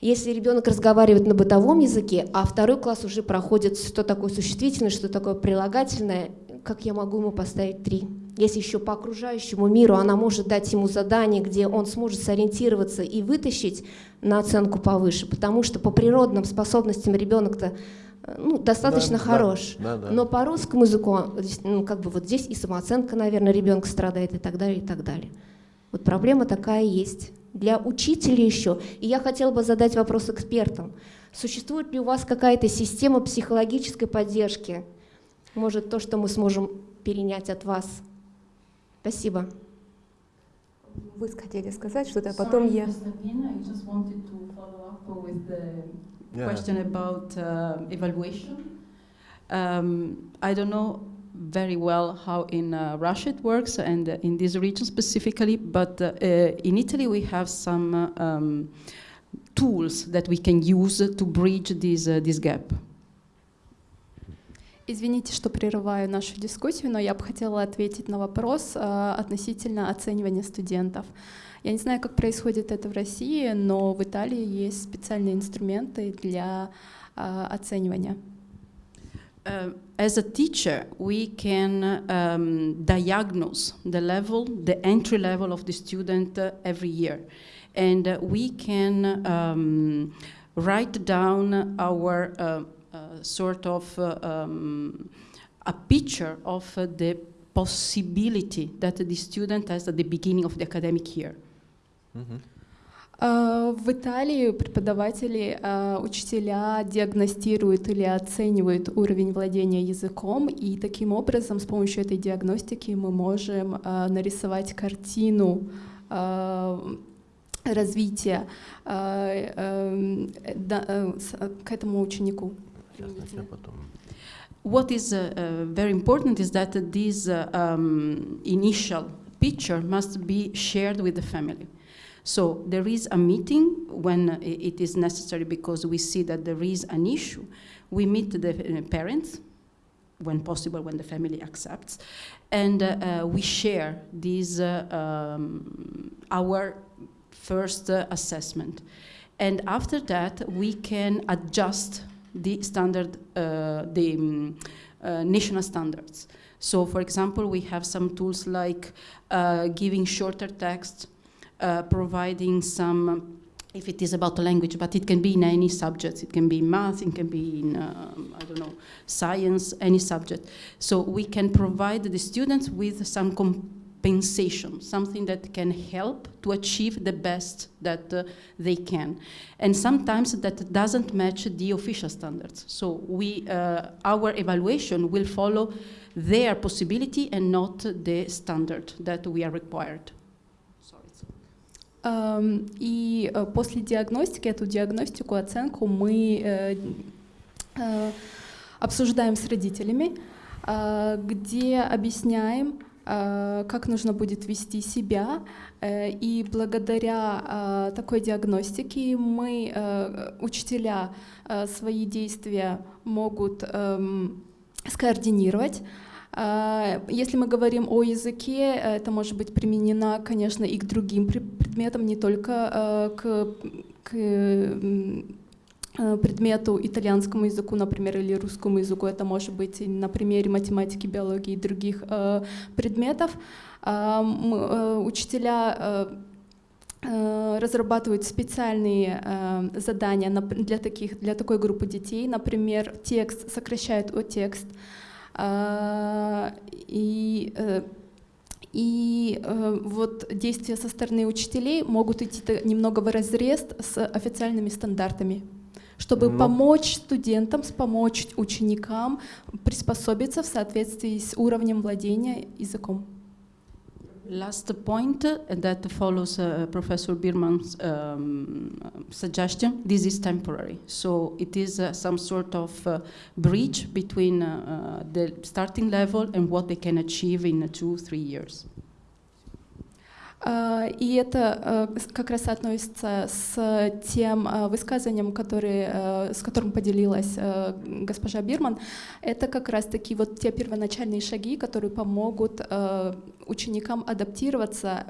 если ребенок разговаривает на бытовом языке, а второй класс уже проходит, что такое существительное, что такое прилагательное, как я могу ему поставить три? Если еще по окружающему миру она может дать ему задание, где он сможет сориентироваться и вытащить на оценку повыше, потому что по природным способностям ребенок-то ну, достаточно да, хорош. Да, да, да. Но по русскому языку, ну, как бы вот здесь и самооценка, наверное, ребенка страдает и так далее, и так далее. Вот проблема такая есть. Для учителей еще. И я хотела бы задать вопрос экспертам. Существует ли у вас какая-то система психологической поддержки? Может, то, что мы сможем перенять от вас? Спасибо. Вы хотели сказать что-то, а потом я yeah. question about uh, evaluation. Um, I don't know very well how in uh, Russia it works and uh, in this region specifically, but uh, uh, in Italy we have some uh, um, tools that we can use to bridge this, this gap. Извините, что прерываю нашу дискуссию, но я бы хотела ответить на вопрос э, относительно оценивания студентов. Я не знаю, как происходит это в России, но в Италии есть специальные инструменты для э, оценивания. Uh, as a teacher, we can um, diagnose the level, the entry level of the student uh, every year. And uh, we can um, write down our uh, uh, sort of uh, um, a picture of the possibility that the student has at the beginning of the academic year. В Италии преподаватели, учителя диагностируют или оценивают уровень владения языком, и таким образом с помощью этой диагностики мы можем нарисовать картину развития к этому ученику. What is uh, uh, very important is that this uh, um, initial picture must be shared with the family. So there is a meeting when it is necessary because we see that there is an issue. We meet the uh, parents, when possible, when the family accepts, and uh, uh, we share this, uh, um, our first uh, assessment. And after that, we can adjust the standard, uh, the um, national standards. So for example, we have some tools like giving shorter text, uh, providing some, if it is about a language, but it can be in any subject. It can be in math, it can be in, um, I don't know, science, any subject. So we can provide the students with some compensation, something that can help to achieve the best that uh, they can. And sometimes that doesn't match the official standards. So we, uh, our evaluation will follow their possibility and not the standard that we are required. И э, после диагностики, эту диагностику, оценку мы э, э, обсуждаем с родителями, где объясняем, как нужно будет вести себя. И благодаря такой диагностике мы, учителя, свои действия могут эм, скоординировать, а, если мы говорим о языке, это может быть применено, конечно, и к другим предметам, не только а, к, к предмету итальянскому языку, например, или русскому языку, это может быть на примере математики, биологии и других э, предметов. Учителя разрабатывают специальные задания для, таких, для такой группы детей. Например, текст сокращают о текст. Э, и э, и э, вот действия со стороны учителей могут идти немного в разрез с официальными стандартами чтобы ну. помочь студентам, помочь ученикам приспособиться в соответствии с уровнем владения языком. Last point that follows uh, Professor Birman's um, suggestion, this is temporary. So it is uh, some sort of uh, bridge between the starting level and what they can achieve in two, three years. А, и это э, как раз относится с тем э, высказыванием, который, с которым поделилась госпожа Бирман. Это как раз таки вот те первоначальные шаги, которые помогут ученикам адаптироваться.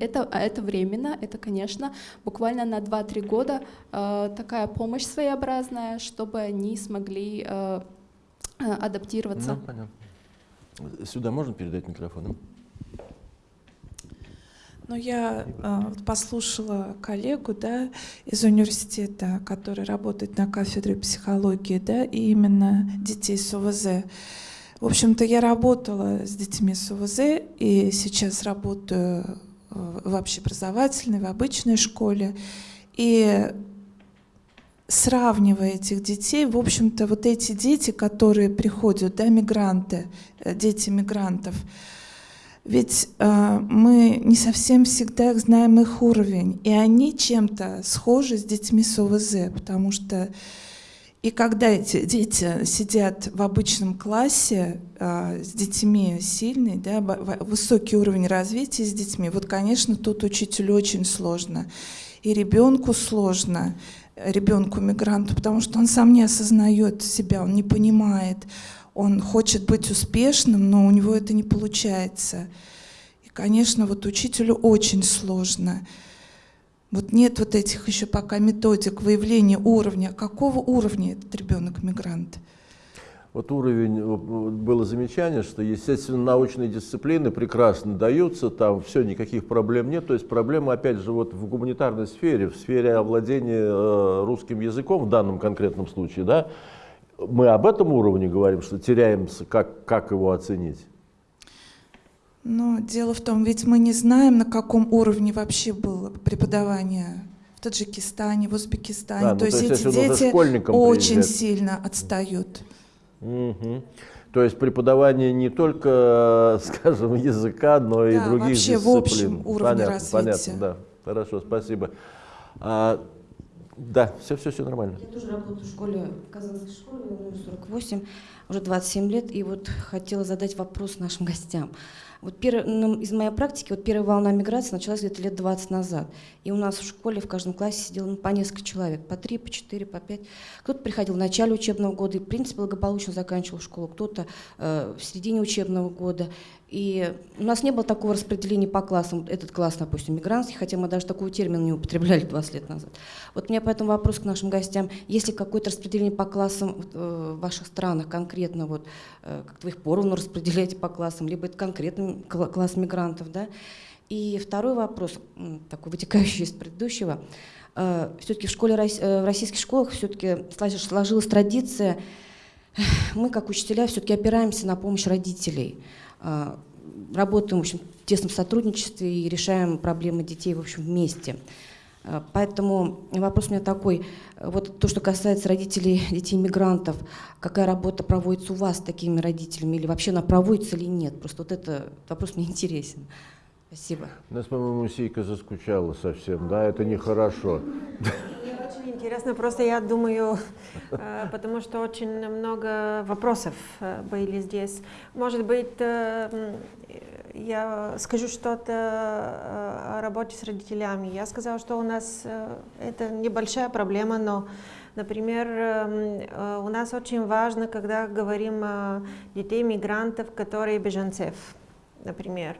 Это, а это временно, это, конечно, буквально на 2-3 года такая помощь своеобразная, чтобы они смогли адаптироваться. Ну, понятно. Сюда можно передать микрофон? Ну, я э, послушала коллегу да, из университета, который работает на кафедре психологии, да, и именно детей с ОВЗ. В общем-то, я работала с детьми с ОВЗ, и сейчас работаю э, в общеобразовательной, в обычной школе. И сравнивая этих детей, в общем-то, вот эти дети, которые приходят, да, мигранты, э, дети мигрантов, ведь э, мы не совсем всегда знаем их уровень, и они чем-то схожи с детьми с ОВЗ, потому что и когда эти дети сидят в обычном классе э, с детьми сильный, да, высокий уровень развития с детьми, вот, конечно, тут учителю очень сложно. И ребенку сложно, ребенку мигранту, потому что он сам не осознает себя, он не понимает, он хочет быть успешным, но у него это не получается. И, конечно, вот учителю очень сложно. Вот нет вот этих еще пока методик выявления уровня. Какого уровня этот ребенок-мигрант? Вот уровень, было замечание, что, естественно, научные дисциплины прекрасно даются, там все, никаких проблем нет. То есть проблема, опять же, вот в гуманитарной сфере, в сфере овладения э, русским языком в данном конкретном случае, да, мы об этом уровне говорим, что теряемся, как, как его оценить? Но дело в том, ведь мы не знаем, на каком уровне вообще было преподавание в Таджикистане, в Узбекистане. А, то, ну, есть эти дети очень приезжать. сильно отстают. Угу. То есть преподавание не только, <laughs> скажем, языка, но да, и других вообще дисциплин. в общем уровне понятно, развития. Понятно, да. Хорошо, спасибо. Да, все, все, все нормально. Я тоже работаю в школе, в Казанской школе, номер 48, уже 27 лет, и вот хотела задать вопрос нашим гостям. Вот первый, ну, из моей практики вот первая волна миграции началась где-то лет 20 назад. И у нас в школе в каждом классе сидело ну, по несколько человек, по три, по четыре, по пять. Кто-то приходил в начале учебного года и, в принципе, благополучно заканчивал школу, кто-то э, в середине учебного года. И у нас не было такого распределения по классам. Этот класс, допустим, мигрантский, хотя мы даже такого термина не употребляли <laughs> 20 лет назад. Вот у меня поэтому вопрос к нашим гостям. Есть ли какое-то распределение по классам э, в ваших странах конкретно? Вот, э, как-то вы их поровну <laughs> распределяете по классам, либо это конкретный класс мигрантов, да? И второй вопрос, такой вытекающий из предыдущего. Э, все-таки в, школе, в российских школах все-таки сложилась традиция, мы, как учителя, все-таки опираемся на помощь родителей – работаем в, общем, в тесном сотрудничестве и решаем проблемы детей в общем, вместе. А, поэтому вопрос у меня такой. Вот то, что касается родителей <laughs> детей-мигрантов, какая работа проводится у вас с такими родителями, или вообще она проводится или нет? Просто вот это вопрос мне <laughs> интересен. Спасибо. У нас, по-моему, Сейка заскучала совсем, да? Это нехорошо <laughs> очень интересно, просто я думаю, э, потому что очень много вопросов э, были здесь. Может быть, э, я скажу что-то о работе с родителями. Я сказала, что у нас это небольшая проблема, но, например, у нас очень важно, когда говорим о детей мигрантов, которые беженцев. например.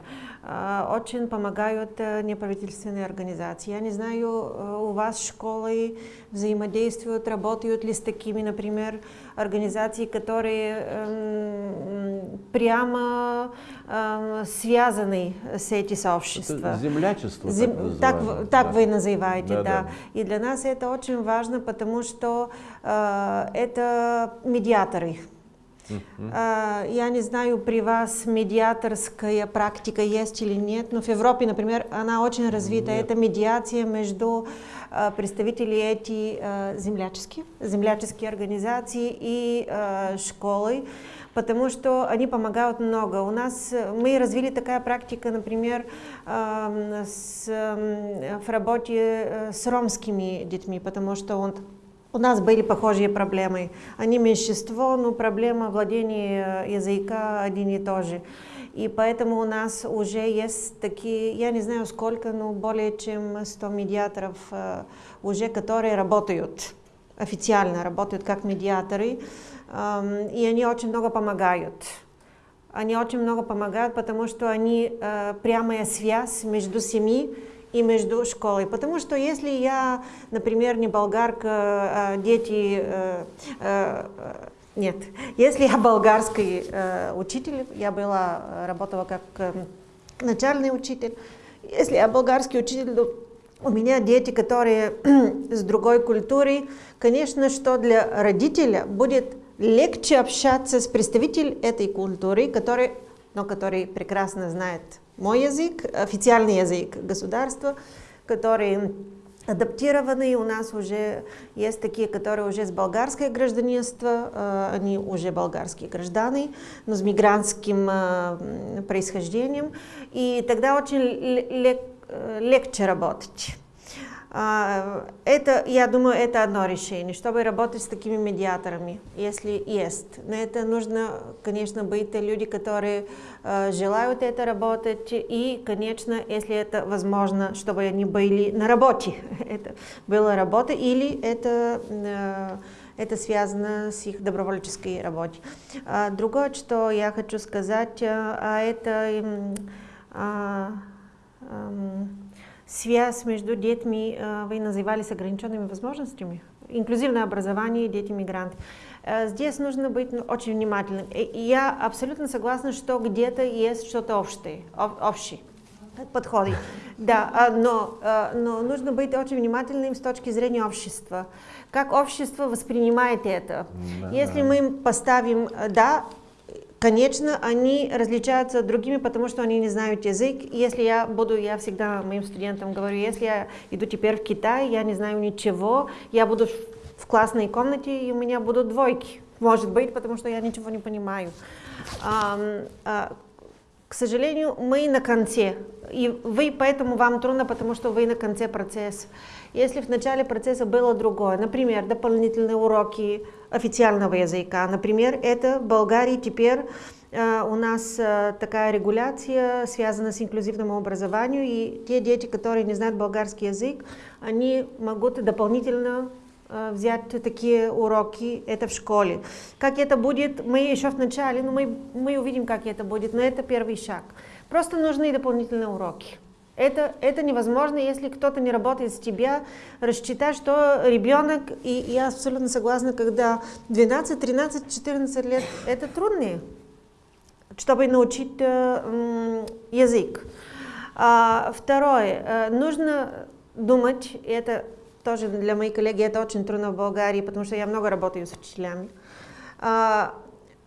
Очень помогают неправительственные организации. Я не знаю, у вас школы взаимодействуют, работают ли с такими, например, организациями, которые эм, прямо эм, связаны с этими сообществами. Это землячество, Зем... так, так, так да. вы называете, да, да, да. да. И для нас это очень важно, потому что э, это медиаторы. Uh, я не знаю, при вас медиаторская практика есть или нет, но в Европе, например, она очень развита. Нет. Это медиация между uh, представителями этих uh, земляческих, земляческих организаций и школы, потому что они помогают много. У нас мы развили такая практика, например, с, в работе с ромскими детьми, потому что он у нас были похожие проблемы. Они меньшинство, но проблема владения языка один и тот же. И поэтому у нас уже есть такие, я не знаю сколько, но более чем 100 медиаторов уже, которые работают, официально работают как медиаторы, и они очень много помогают. Они очень много помогают, потому что они прямая связь между семьей и между школой. Потому что если я, например, не болгарка, а дети... Э, э, нет, если я болгарский э, учитель, я была, работала как э, начальный учитель, если я болгарский учитель, у меня дети, которые <clears throat> с другой культурой, конечно, что для родителя будет легче общаться с представителем этой культуры, который, но который прекрасно знает мой язык, официальный язык государства, который адаптированный. У нас уже есть такие, которые уже с болгарское гражданство, они уже болгарские граждане, но с мигрантским происхождением. И тогда очень легче работать. Это, я думаю, это одно решение, чтобы работать с такими медиаторами, если есть. Но это нужно, конечно, быть люди, которые э, желают это работать, и, конечно, если это возможно, чтобы они были на работе. <laughs> это была работа, или это, э, это связано с их добровольческой работой. А другое, что я хочу сказать, а это... Связь между детьми, вы называли с ограниченными возможностями, инклюзивное образование, дети-мигранты. Здесь нужно быть очень внимательным. И я абсолютно согласна, что где-то есть что-то общее, общее подходы. Да, но, но нужно быть очень внимательным с точки зрения общества. Как общество воспринимает это? Да, Если да. мы поставим «да», Конечно, они различаются другими, потому что они не знают язык. Если я буду, я всегда моим студентам говорю, если я иду теперь в Китай, я не знаю ничего, я буду в классной комнате, и у меня будут двойки. Может быть, потому что я ничего не понимаю. А, к сожалению, мы на конце. И вы, поэтому вам трудно, потому что вы на конце процесса. Если в начале процесса было другое, например, дополнительные уроки официального языка, например, это в Болгарии теперь э, у нас э, такая регуляция связана с инклюзивным образованием, и те дети, которые не знают болгарский язык, они могут дополнительно э, взять такие уроки, это в школе. Как это будет, мы еще в начале, но мы, мы увидим, как это будет, но это первый шаг. Просто нужны дополнительные уроки. Это, это невозможно, если кто-то не работает с тебя, рассчитать, что ребенок, и я абсолютно согласна, когда 12, 13, 14 лет, это труднее, чтобы научить э, язык. А, второе, э, нужно думать, это тоже для моих коллег, это очень трудно в Болгарии, потому что я много работаю с учителями. А,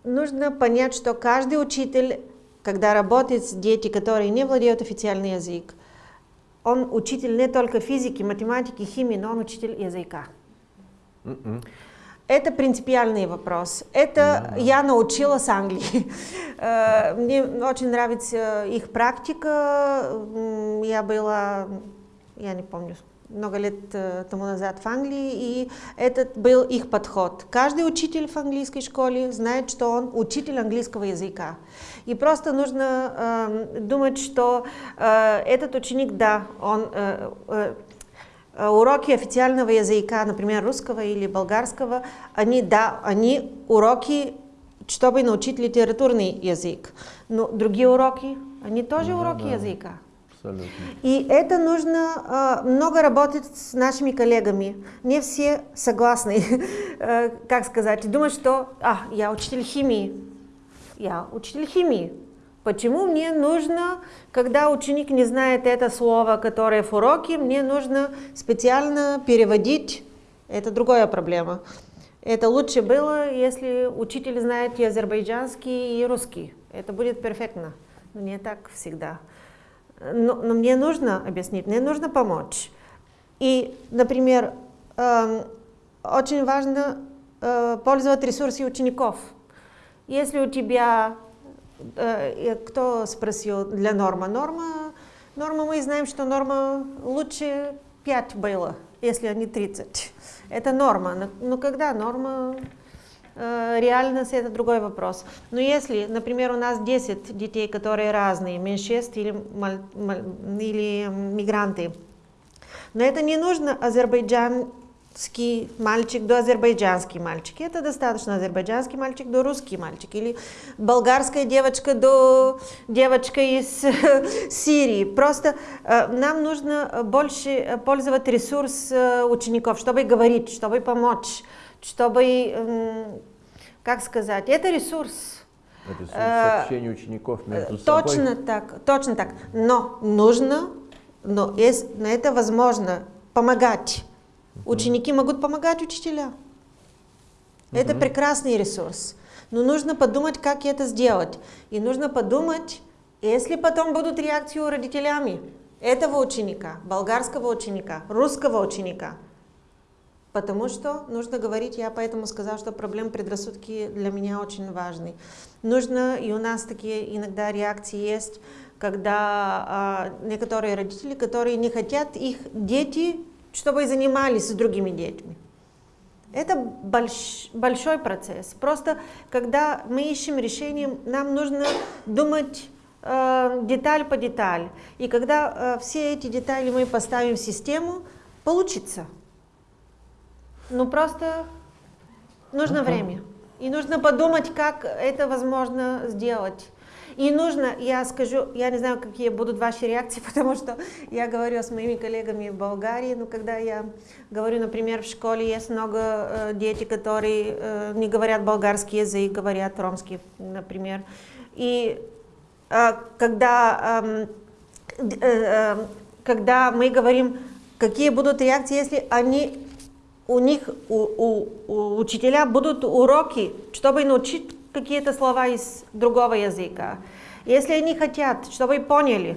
нужно понять, что каждый учитель когда работают с дети, которые не владеют официальным языком, он учитель не только физики, математики, химии, но он учитель языка. Mm -mm. Это принципиальный вопрос. Это mm -hmm. я научилась Англии. <laughs> Мне очень нравится их практика. Я была, я не помню, много лет тому назад в Англии, и этот был их подход. Каждый учитель в английской школе знает, что он учитель английского языка. И просто нужно э, думать, что э, этот ученик, да, он э, э, уроки официального языка, например, русского или болгарского, они, да, они уроки, чтобы научить литературный язык. Но другие уроки они тоже Ну уроки да. языка. Абсолютно. И это нужно э, много работать с нашими коллегами. Не все согласны, <laughs> э, как сказать, думают, что а, я учитель химии, я учитель химии. Почему мне нужно, когда ученик не знает это слово, которое в уроке, мне нужно специально переводить? Это другая проблема. Это лучше было, если учитель знает и азербайджанский, и русский. Это будет перфектно. Но не так всегда. Но, но мне нужно объяснить, мне нужно помочь. И, например, эм, очень важно э, пользоваться ресурсами учеников. Если у тебя, э, кто спросил для норма? Норма, норма мы знаем, что норма лучше 5 было, если не 30. Это норма. Но, но когда норма Э, реальность это другой вопрос. Но если, например, у нас 10 детей, которые разные, меньшинств или, или мигранты, но это не нужно азербайджанский мальчик до азербайджанский мальчик. Это достаточно азербайджанский мальчик до русский мальчик. Или болгарская девочка до девочка из <laughs> Сирии. Просто э, нам нужно больше э, пользоваться ресурс э, учеников, чтобы говорить, чтобы помочь, чтобы, м, как сказать, это ресурс. Это с- Э, сообщение учеников между Точно собой. так, точно так. Но нужно, но есть, на это возможно помогать. Ученики могут помогать учителям. Это прекрасный ресурс. Но нужно подумать, как это сделать. И нужно подумать, если потом будут реакции у родителями этого ученика, болгарского ученика, русского ученика. Потому что нужно говорить, я поэтому сказала, что проблем предрассудки для меня очень важны. Нужно, и у нас такие иногда реакции есть, когда а, некоторые родители, которые не хотят их дети, чтобы занимались с другими детьми. Это больш- большой процесс. Просто когда мы ищем решение, нам нужно думать э, деталь по деталь. И когда э, все эти детали мы поставим в систему, получится. Ну просто нужно Ага. время. И нужно подумать, как это возможно сделать. И нужно, я скажу, я не знаю, какие будут ваши реакции, <laughs> потому что я говорю с моими коллегами в Болгарии, но когда я говорю, например, в школе есть много э, детей, которые э, не говорят болгарский язык, говорят ромский, например. И э, когда, эм, э, э, когда мы говорим, какие будут реакции, если они у них, у, у- у учителя будут уроки, чтобы научить какие-то слова из другого языка. Если они хотят, чтобы поняли,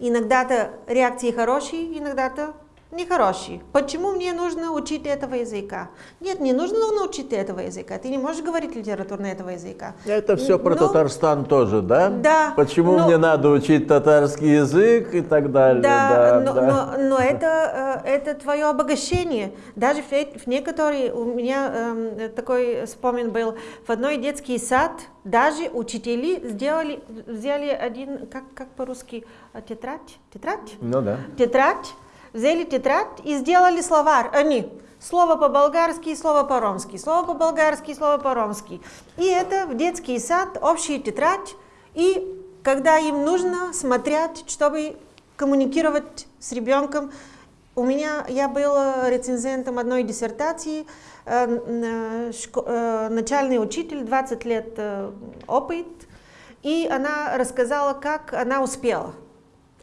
иногда-то реакции хорошие, иногда-то нехорошие. Почему мне нужно учить этого языка? Нет, не нужно научить этого языка. Ты не можешь говорить литературно этого языка. Это все про Ну, Татарстан тоже, да? Да, Почему ну- мне надо учить татарский язык и так далее? Да, Да, но, да. но- но это, э, это твое обогащение. Даже в, э- в некоторые, у меня эм, такой вспомин был, в одной детский сад даже учители сделали, взяли один, как, как по-русски, э, тетрадь, тетрадь? Ну да. Тетрадь, взяли тетрадь и сделали словарь. Они слово по-болгарски, слово по-ромски, слово по-болгарски, слово по-ромски. И это в детский сад, общая тетрадь. И когда им нужно, смотреть, чтобы коммуникировать с ребенком. У меня, я была рецензентом одной диссертации, э, э, э, начальный учитель, 20 лет э, опыт, и она рассказала, как она успела.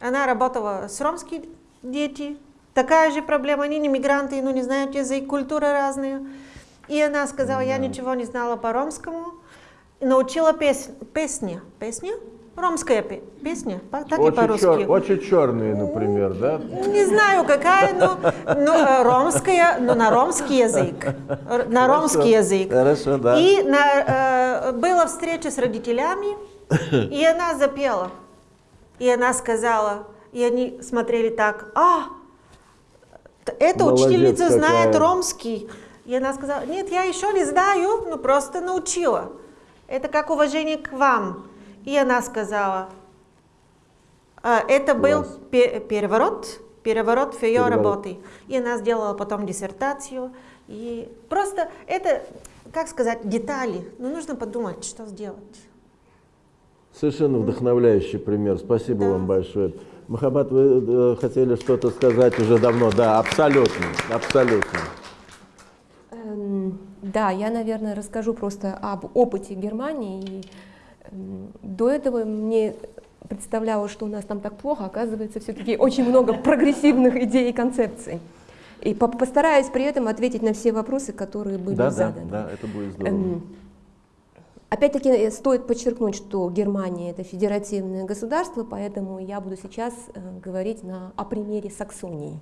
Она работала с ромскими детьми, такая же проблема, они не мигранты, но не знают язык, культура разная. И она сказала, я ничего не знала по-ромскому, и научила пес- песни. Песня? Ромская пе- песня, так и Очень, по-русски. чер- очень черные, например, да? Не знаю, какая, но, но э, ромская, но на ромский язык. На Хорошо, ромский язык. Хорошо, да. И на, э, была встреча с родителями, и она запела. И она сказала, и они смотрели так, а, эта Молодец учительница знает какая. ромский. И она сказала, нет, я еще не знаю, но просто научила. Это как уважение к вам. И она сказала, а, это был пе- переворот, переворот в ее Переворот. работе. И она сделала потом диссертацию. И просто это, как сказать, детали. Но нужно подумать, что сделать. Совершенно вдохновляющий пример. Спасибо да. вам большое. Махабат, вы э, хотели что-то сказать уже давно? Да, абсолютно, абсолютно. Эм, да, я, наверное, расскажу просто об опыте Германии. И, эм, до этого мне представлялось, что у нас там так плохо, оказывается, все-таки очень много прогрессивных идей и концепций. И по постараюсь при этом ответить на все вопросы, которые были да, заданы. Да, да, это будет здорово. Опять-таки э, стоит подчеркнуть, что Германия это федеративное государство, поэтому я буду сейчас э, говорить на, о примере Саксонии,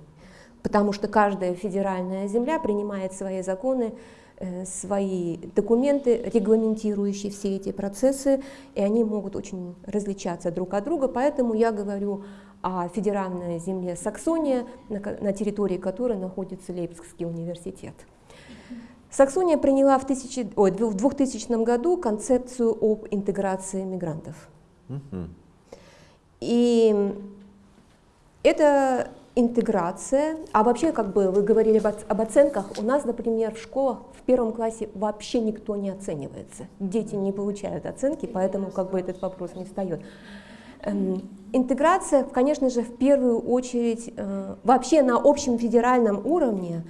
потому что каждая федеральная земля принимает свои законы, э, свои документы, регламентирующие все эти процессы, и они могут очень различаться друг от друга, поэтому я говорю о федеральной земле Саксония, на территории которой находится Лейпцигский университет. Саксония приняла в, тысячи, ой, в 2000 году концепцию об интеграции мигрантов. И эта интеграция, а вообще, как бы вы говорили об, оценках, у нас, например, в школах в первом классе вообще никто не оценивается. Дети не получают оценки, поэтому как бы этот вопрос не встает. Эм, интеграция, конечно же, в первую очередь, э, вообще на общем федеральном уровне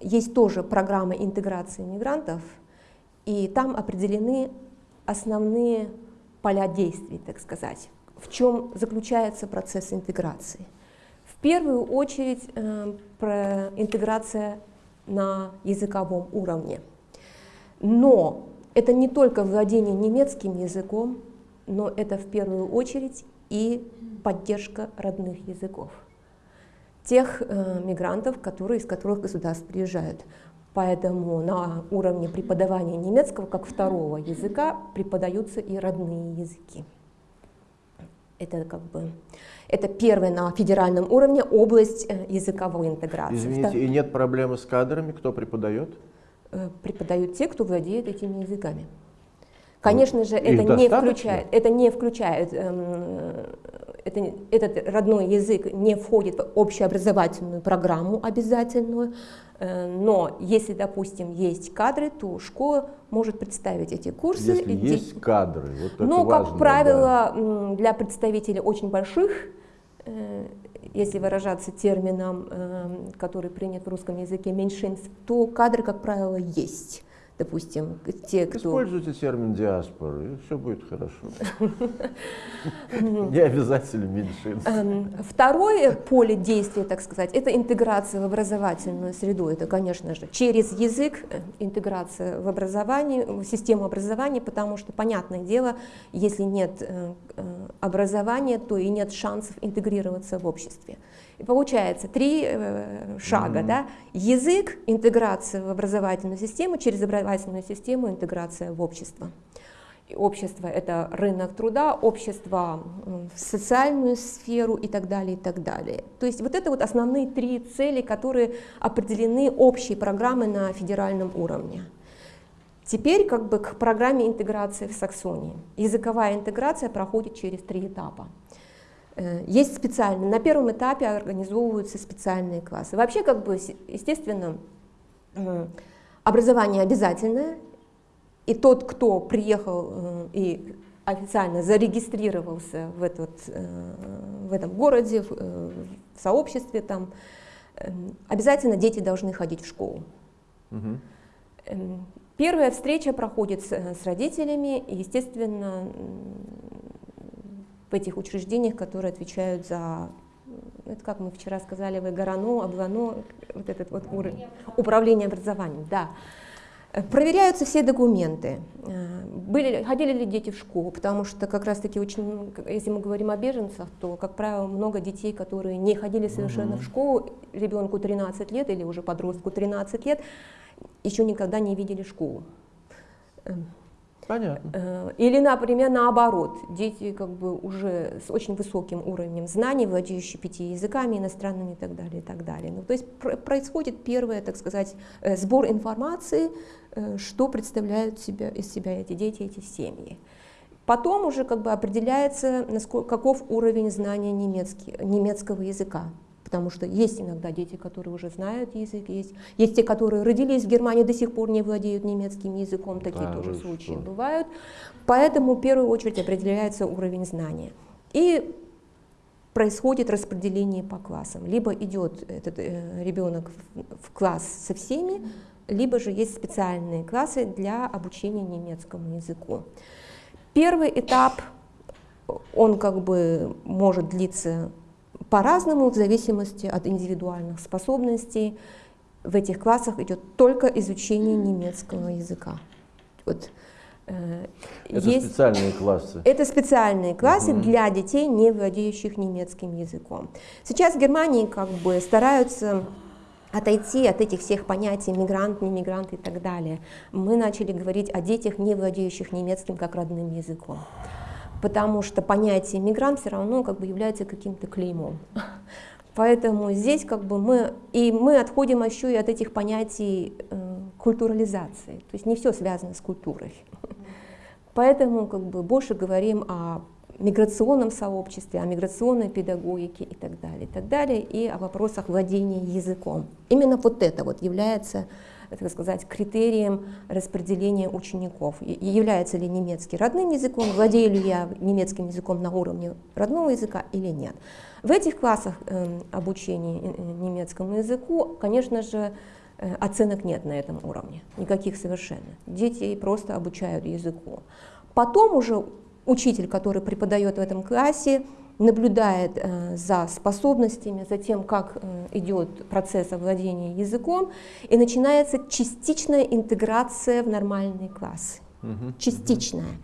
есть тоже программа интеграции мигрантов, и там определены основные поля действий, так сказать, в чем заключается процесс интеграции. В первую очередь э, про интеграция на языковом уровне. Но это не только владение немецким языком, но это в первую очередь и поддержка родных языков тех э, мигрантов, которые, из которых государств приезжают. Поэтому на уровне преподавания немецкого как второго языка преподаются и родные языки. Это как бы это первая на федеральном уровне область э, языковой интеграции. Извините, и нет проблемы с кадрами, кто преподает? Э, преподают те, кто владеет этими языками. Конечно же, это не, включает, это не включает, эм, это, этот родной язык не входит в общеобразовательную программу обязательную, э, но если, допустим, есть кадры, то школа может представить эти курсы. Если эти... есть кадры, вот это Но, важно, как правило, да. для представителей очень больших, э, если выражаться термином, э, который принят в русском языке, меньшинств, то кадры, как правило, есть допустим, те, кто... Используйте термин диаспоры, и все будет хорошо. <laughs> Не обязательно меньшинство. Эм, второе поле действия, так сказать, это интеграция в образовательную среду. Это, конечно же, через язык э, интеграция в образование, в систему образования, потому что, понятное дело, если нет э, э, образования, то и нет шансов интегрироваться в обществе. И получается три э, шага. Mm-hmm. Да? Язык, интеграция в образовательную систему, через образовательную систему интеграция в общество. И общество — это рынок труда, общество в социальную сферу и так далее, и так далее. То есть вот это вот основные три цели, которые определены общей программой на федеральном уровне. Теперь как бы к программе интеграции в Саксонии. Языковая интеграция проходит через три этапа. Э, есть специальные, на первом этапе организовываются специальные классы. Вообще, как бы, естественно, образование обязательное, и тот, кто приехал э, и официально зарегистрировался в, этот, э, в этом городе, в сообществе, там, обязательно дети должны ходить в школу. Угу. Первая встреча проходит с, с родителями, и, естественно, этих учреждениях, которые отвечают за, это как мы вчера сказали, ВГРАНО, ОБЛАНО, вот этот вот уровень, управление образованием, да. Проверяются все документы. Были, ходили ли дети в школу, потому что как раз-таки очень, если мы говорим о беженцах, то, как правило, много детей, которые не ходили совершенно угу. в школу, ребенку 13 лет или уже подростку 13 лет, еще никогда не видели школу. Понятно. Э, или, например, наоборот, дети как бы уже с очень высоким уровнем знаний, владеющие пяти языками иностранными и так далее, и так далее. Ну, то есть происходит первое, так сказать, э, сбор информации, э, что представляют себя, из себя эти дети, эти семьи. Потом уже как бы определяется, насколько, каков уровень знания немецкий, немецкого языка Потому что есть иногда дети, которые уже знают язык, есть, есть те, которые родились в Германии, до сих пор не владеют немецким языком, такие А, тоже вы случаи что? бывают. Поэтому в первую очередь определяется уровень знания. И происходит распределение по классам. Либо идет этот э, ребенок в, в класс со всеми, либо же есть специальные классы для обучения немецкому языку. Первый этап, он как бы может длиться по-разному в зависимости от индивидуальных способностей. В этих классах идет только изучение немецкого языка. Вот, э, Это есть- специальные классы. это специальные классы Мгм. для детей, не владеющих немецким языком. Сейчас в Германии как бы стараются отойти от этих всех понятий мигрант, не мигрант и так далее. Мы начали говорить о детях, не владеющих немецким как родным языком. Потому что понятие мигрант все равно как бы является каким-то клеймом. Поэтому здесь как бы мы, и мы отходим еще и от этих понятий э, культурализации. То есть не все связано с культурой. Поэтому как бы больше говорим о миграционном сообществе, о миграционной педагогике и так далее, и так далее, и о вопросах владения языком. Именно вот это вот является, так сказать, критерием распределения учеников. И- Является ли немецкий родным языком, владею ли я немецким языком на уровне родного языка или нет. В этих классах эм, обучения э, э, немецкому языку, конечно же, э, оценок нет на этом уровне, никаких совершенно. Дети просто обучают языку. Потом уже учитель, который преподает в этом классе, наблюдает э, за способностями, за тем, как э, идет процесс овладения языком, и начинается частичная интеграция в нормальный класс. Мгм. Частичная.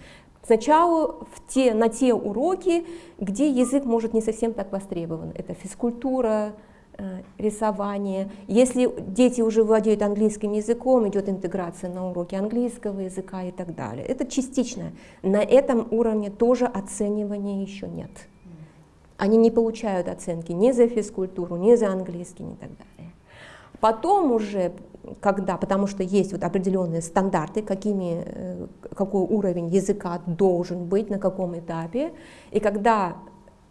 Сначала в те, на те уроки, где язык может не совсем так востребован. Это физкультура, э, рисование. Если дети уже владеют английским языком, идет интеграция на уроки английского языка и так далее. Это частично. На этом уровне тоже оценивания еще нет. Они не получают оценки ни за физкультуру, ни за английский, ни так далее. Потом уже, когда, потому что есть вот определенные стандарты, какими, э, какой уровень языка должен быть, на каком этапе, и когда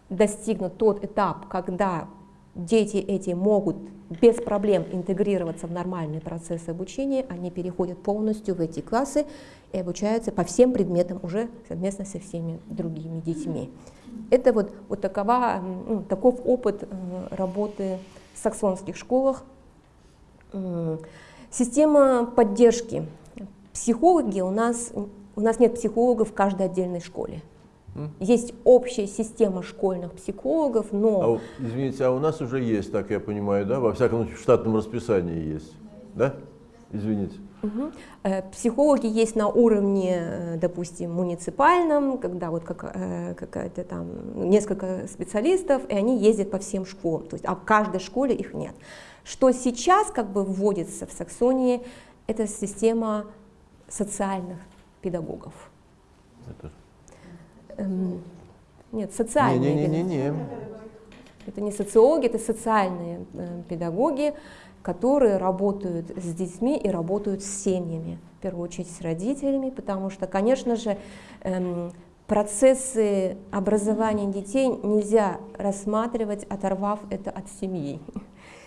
достигнут тот этап, когда дети эти могут без проблем интегрироваться в нормальный процесс обучения, они переходят полностью в эти классы и обучаются по всем предметам уже совместно со всеми другими детьми. Это вот, вот такова, ну, таков опыт э, работы в саксонских школах. Система поддержки. Психологи у нас, у нас нет психологов в каждой отдельной школе. Есть общая система школьных психологов, но А извините, а у нас уже есть, так я понимаю, да? Во всяком случае, в штатном расписании есть. Да? Извините. Э, Психологи есть на уровне, э, допустим, муниципальном, когда вот как, э, какая-то там несколько специалистов, и они ездят по всем школам, то есть, а в каждой школе их нет. Что сейчас как бы вводится в Саксонии, это система социальных педагогов. Это- Эм, Нет, социальные педагоги. Не-не-не-не-не. Это не социологи, это социальные э, педагоги, которые работают с детьми и работают с семьями, в первую очередь с родителями, потому что, конечно же, эм, процессы образования детей нельзя рассматривать, оторвав это от семьи. <laughs>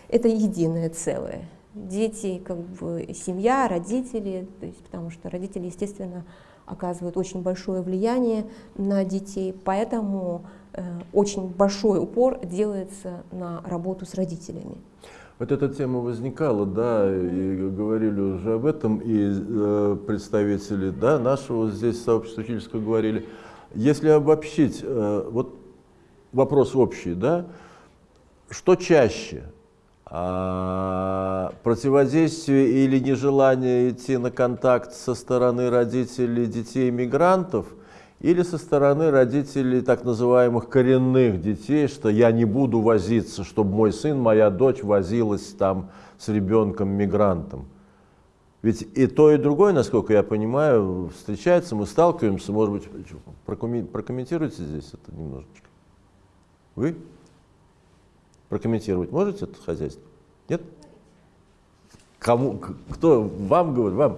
Это единое целое. Дети, как бы семья, родители, то есть, потому что родители, естественно, оказывают очень большое влияние на детей, поэтому э, очень большой упор делается на работу с родителями. Вот эта тема возникала, да, и говорили уже об этом, и э, представители да, нашего здесь сообщества учительского говорили. Если обобщить, э, вот вопрос общий, да, что чаще, а, противодействие или нежелание идти на контакт со стороны родителей детей-мигрантов или со стороны родителей так называемых коренных детей, что я не буду возиться, чтобы мой сын, моя дочь возилась там с ребенком-мигрантом. Ведь и то, и другое, насколько я понимаю, встречается, мы сталкиваемся, может быть, прокоммен- прокомментируйте здесь это немножечко. Вы? Прокомментировать можете это хозяйство? Нет? Кому? Кто? Вам говорит? Вам?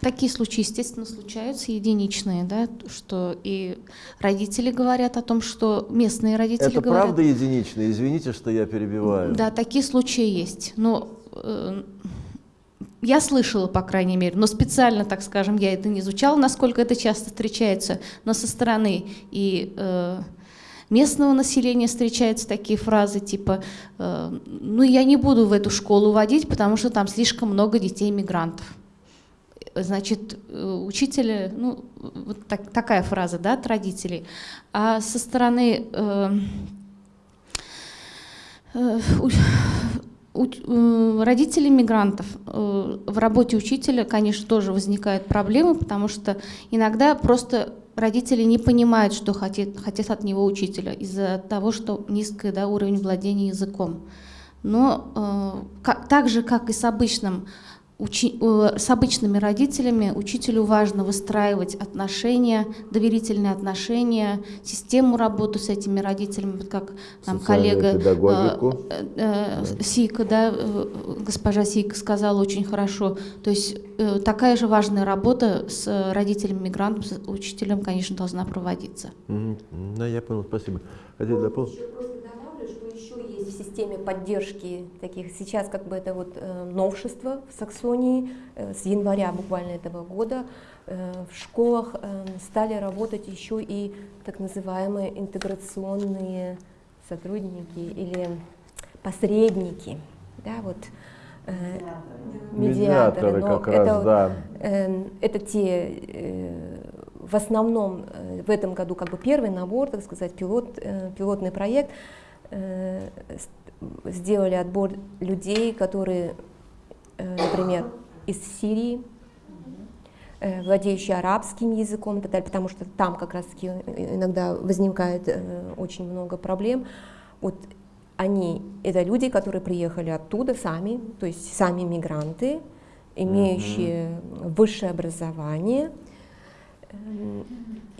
Такие случаи, естественно, случаются, единичные, да, что и родители говорят о том, что местные родители Это говорят... правда единичные? Извините, что я перебиваю. Да, такие случаи есть. Но э, я слышала, по крайней мере, но специально, так скажем, я это не изучала, насколько это часто встречается, но со стороны и э, местного населения встречаются такие фразы типа э, «ну я не буду в эту школу водить, потому что там слишком много детей-мигрантов». Значит, э, учителя, ну, вот так, такая фраза, да, от родителей. А со стороны э, э, э, родителей мигрантов э, в работе учителя, конечно, тоже возникают проблемы, потому что иногда просто родители не понимают, что хотят, хотят от него учителя из-за того, что низкий да, уровень владения языком. Но э, как, так же, как и с обычным учи, э, с обычными родителями учителю важно выстраивать отношения, доверительные отношения, систему работы с этими родителями, вот как там коллега э, э, Сика, да, э, госпожа Сика сказала очень хорошо. То есть э, такая же важная работа с родителями мигрантов, с учителем, конечно, должна проводиться. Mm -hmm. Да, я понял, спасибо. Хотите дополнить? Есть в системе поддержки таких. Сейчас как бы это вот э, новшество в Саксонии э, с января буквально этого года. Э, в школах стали работать еще и так называемые интеграционные сотрудники или посредники. Да, вот, медиаторы. медиаторы как это, раз, да. Э, это те э, в основном э, в этом году как бы первый набор, так сказать, пилот, э, пилотный проект. Э, сделали отбор людей, которые, э, например, из Сирии, э, владеющие арабским языком и так далее, потому что там как раз таки иногда возникает очень много проблем. Вот они, это люди, которые приехали оттуда сами, то есть сами мигранты, имеющие mm-hmm. высшее образование,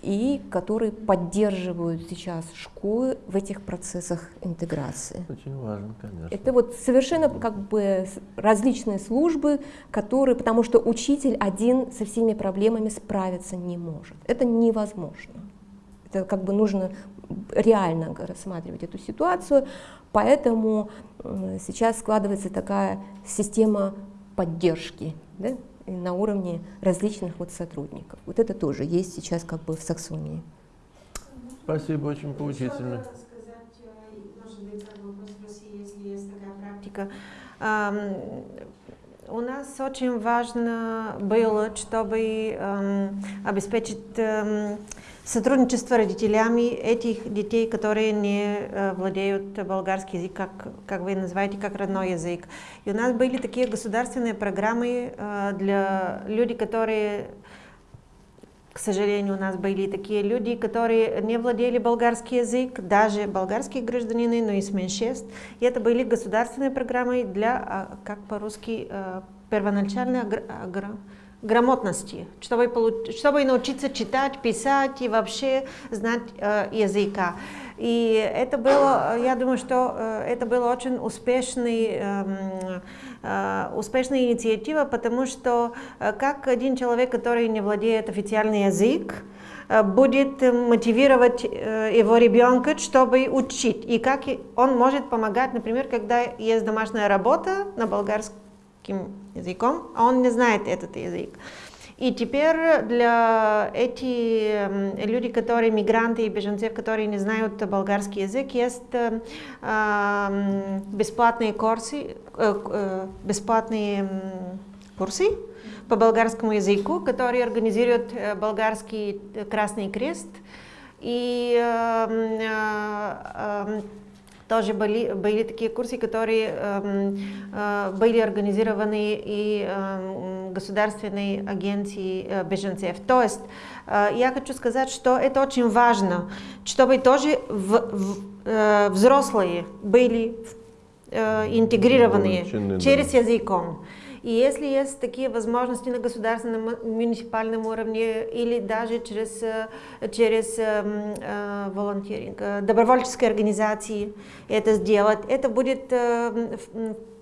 и которые поддерживают сейчас школы в этих процессах интеграции. Очень важно, конечно. Это вот совершенно как бы различные службы, которые, потому что учитель один со всеми проблемами справиться не может. Это невозможно. Это как бы нужно реально рассматривать эту ситуацию, поэтому сейчас складывается такая система поддержки. Да? На уровне различных вот сотрудников. Вот это тоже есть сейчас как бы в Саксонии. Спасибо, очень поучительно. У нас очень важно было, чтобы эм, обеспечить эм, сотрудничество родителями этих детей, которые не э, владеют болгарский язык, как, как вы называете, как родной язык. И у нас были такие государственные программы э, для людей, которые к сожалению, у нас были такие люди, которые не владели болгарский язык, даже болгарские гражданины, но и с меньшинств. И это были государственные программы для, а, как по-русски, э, первоначальной грамотности, чтобы, чтобы научиться читать, писать и вообще знать э, языка. И это было, я думаю, что э, это была очень успешный, э, э, успешная инициатива, потому что э, как один человек, который не владеет официальный язык, э, будет мотивировать э, его ребенка, чтобы учить. И как он может помогать, например, когда есть домашняя работа на болгарском языком, а он не знает этот язык. И теперь для этих людей, которые мигранты и беженцы, которые не знают болгарский язык, есть э, бесплатные курсы, э, бесплатные курсы по болгарскому языку, которые организует болгарский Красный Крест. И э, э, тоже были, были такие курсы, которые э, э, были организованы и э, государственной агенцией э, беженцев. То есть э, я хочу сказать, что это очень важно, чтобы тоже в, в, э, взрослые были э, интегрированы через языком. И если есть такие возможности на государственном, муниципальном уровне или даже через, э, через э, э, волонтеринг, добровольческие организации это сделать, это будет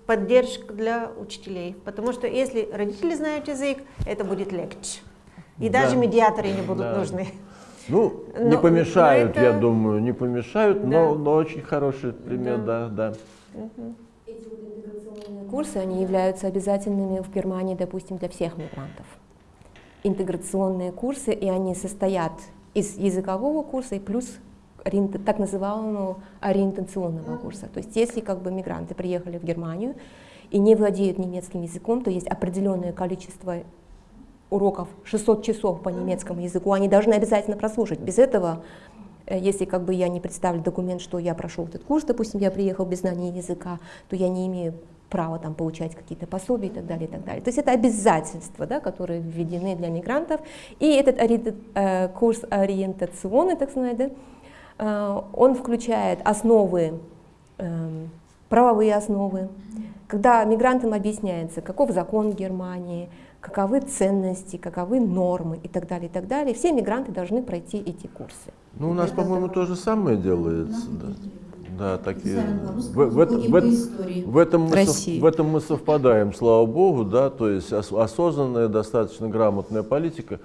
поддержка для учителей. Потому что если родители знают язык, это будет легче. И да. даже медиаторы не будут да. нужны. Ну, <laughs> но, не помешают, это... я думаю, не помешают, да. но, но очень хороший пример, да, да. да. Угу. Интеграционные курсы, они являются обязательными в Германии, допустим, для всех мигрантов. Интеграционные курсы, и они состоят из языкового курса и плюс так называемого ориентационного курса. То есть если как бы мигранты приехали в Германию и не владеют немецким языком, то есть определенное количество уроков, 600 часов по немецкому языку, они должны обязательно прослушать. Без этого, если как бы я не представлю документ, что я прошел этот курс, допустим, я приехал без знания языка, то я не имею права там получать какие-то пособия и так далее, и так далее. То есть это обязательства, да, которые введены для мигрантов. И этот э, курс ориентационный, так сказать, да, Э, он включает основы, эм, правовые основы, когда мигрантам объясняется, каков закон Германии, каковы ценности, каковы нормы и так далее, и так далее. Все мигранты должны пройти эти курсы. Ну, у нас, по-моему, то же самое делается. Да. Да, такие. В, в, в, в, в, этом мы сов, в этом мы совпадаем, слава богу, да, то есть осознанная, достаточно грамотная политика.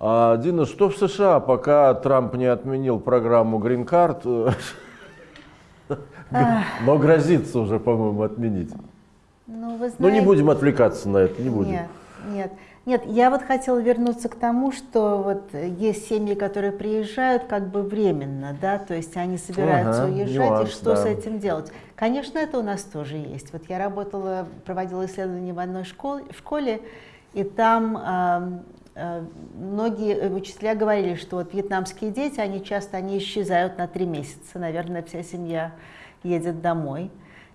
А, Дина, что в США, пока Трамп не отменил программу Green <laughs> Card, но грозится уже, по-моему, отменить? Ну, вы знаете, ну, не будем отвлекаться на это, не будем. Нет, нет. Нет, я вот хотела вернуться к тому, что вот есть семьи, которые приезжают как бы временно, да, то есть они собираются ага, уезжать, нюанс, и что да. с этим делать? Конечно, это у нас тоже есть. Вот я работала, проводила исследования в одной школе, школе и там Э, многие э, учителя говорили, что вот вьетнамские дети, они часто они исчезают на три месяца, наверное, вся семья едет домой,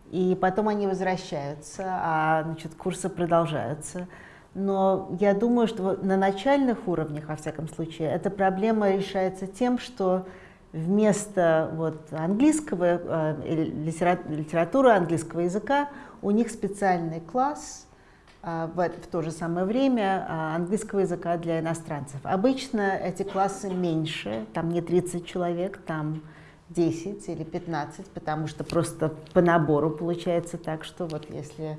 и потом они возвращаются, а значит, курсы продолжаются. Но я думаю, что на начальных уровнях, во всяком случае, эта проблема решается тем, что вместо вот, английского, э, литературы английского языка у них специальный класс – а, в, в то же самое время а, английского языка для иностранцев. Обычно эти классы меньше, там не 30 человек, там 10 или 15, потому что просто по набору получается так, что вот если э,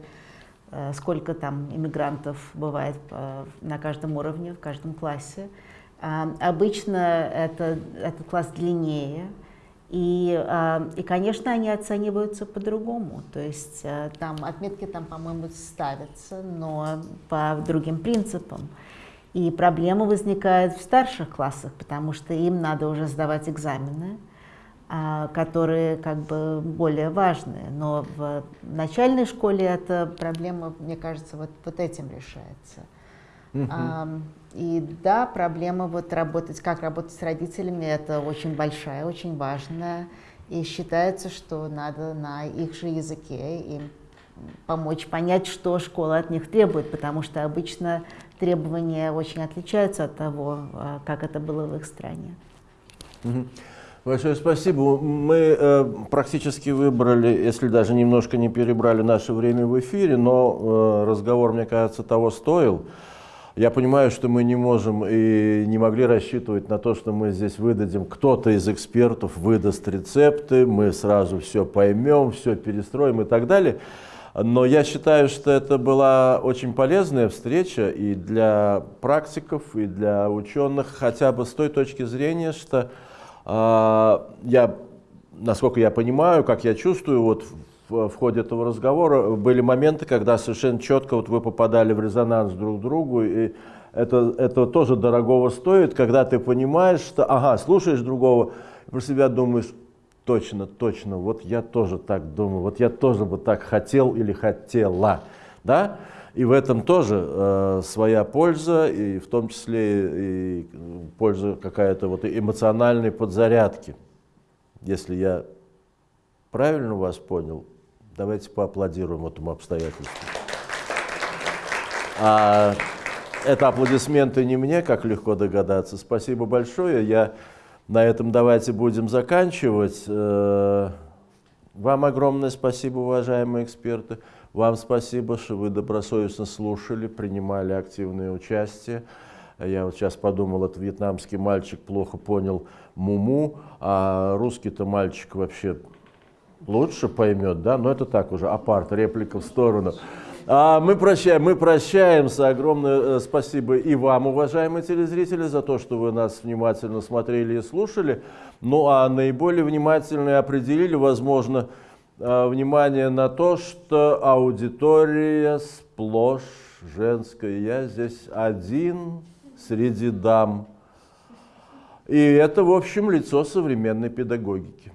сколько там иммигрантов бывает э, на каждом уровне, в каждом классе, а, обычно это, этот класс длиннее, и, а, и, конечно, они оцениваются по-другому. То есть э, там отметки там, по-моему, ставятся, но по другим принципам. И проблема возникает в старших классах, потому что им надо уже сдавать экзамены, которые как бы более важные. Но в начальной школе эта проблема, мне кажется, вот, вот этим решается. И да, проблема вот работать, как работать с родителями, это очень большая, очень важная. И считается, что надо на их же языке им помочь понять, что школа от них требует, потому что обычно требования очень отличаются от того, а, как это было в их стране. Большое спасибо. Мы э, практически выбрали, если даже немножко не перебрали наше время в эфире, но э, разговор, мне кажется, того стоил. Я понимаю, что мы не можем и не могли рассчитывать на то, что мы здесь выдадим, кто-то из экспертов выдаст рецепты, мы сразу все поймем, все перестроим и так далее. Но я считаю, что это была очень полезная встреча и для практиков, и для ученых, хотя бы с той точки зрения, что я, насколько я понимаю, как я чувствую, вот в, в ходе этого разговора были моменты, когда совершенно четко вот вы попадали в резонанс друг к другу, и это, это тоже дорогого стоит, когда ты понимаешь, что, ага, слушаешь другого, про себя думаешь, точно, точно, вот я тоже так думаю, вот я тоже бы так хотел или хотела, да? И в этом тоже э, своя польза, и в том числе и польза какая-то вот эмоциональной подзарядки. Если я правильно вас понял, Давайте поаплодируем этому обстоятельству. А это аплодисменты не мне, как легко догадаться. Спасибо большое. Я на этом давайте будем заканчивать. Э, вам огромное спасибо, уважаемые эксперты. Вам спасибо, что вы добросовестно слушали, принимали активное участие. Я вот сейчас подумал, этот вьетнамский мальчик плохо понял муму, а русский-то мальчик вообще лучше поймет, да, но это так уже, апарт, реплика в сторону. А мы, прощаем, мы прощаемся. Огромное э, спасибо и вам, уважаемые телезрители, за то, что вы нас внимательно смотрели и слушали. Ну а наиболее внимательно определили, возможно, внимание на то, что аудитория сплошь женская. Я здесь один среди дам. И это, в общем, лицо современной педагогики.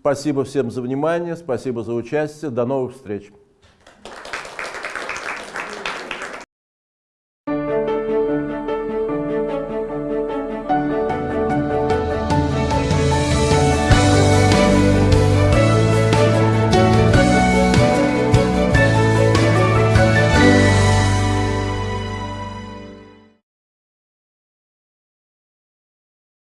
Спасибо всем за внимание, спасибо за участие. До новых встреч.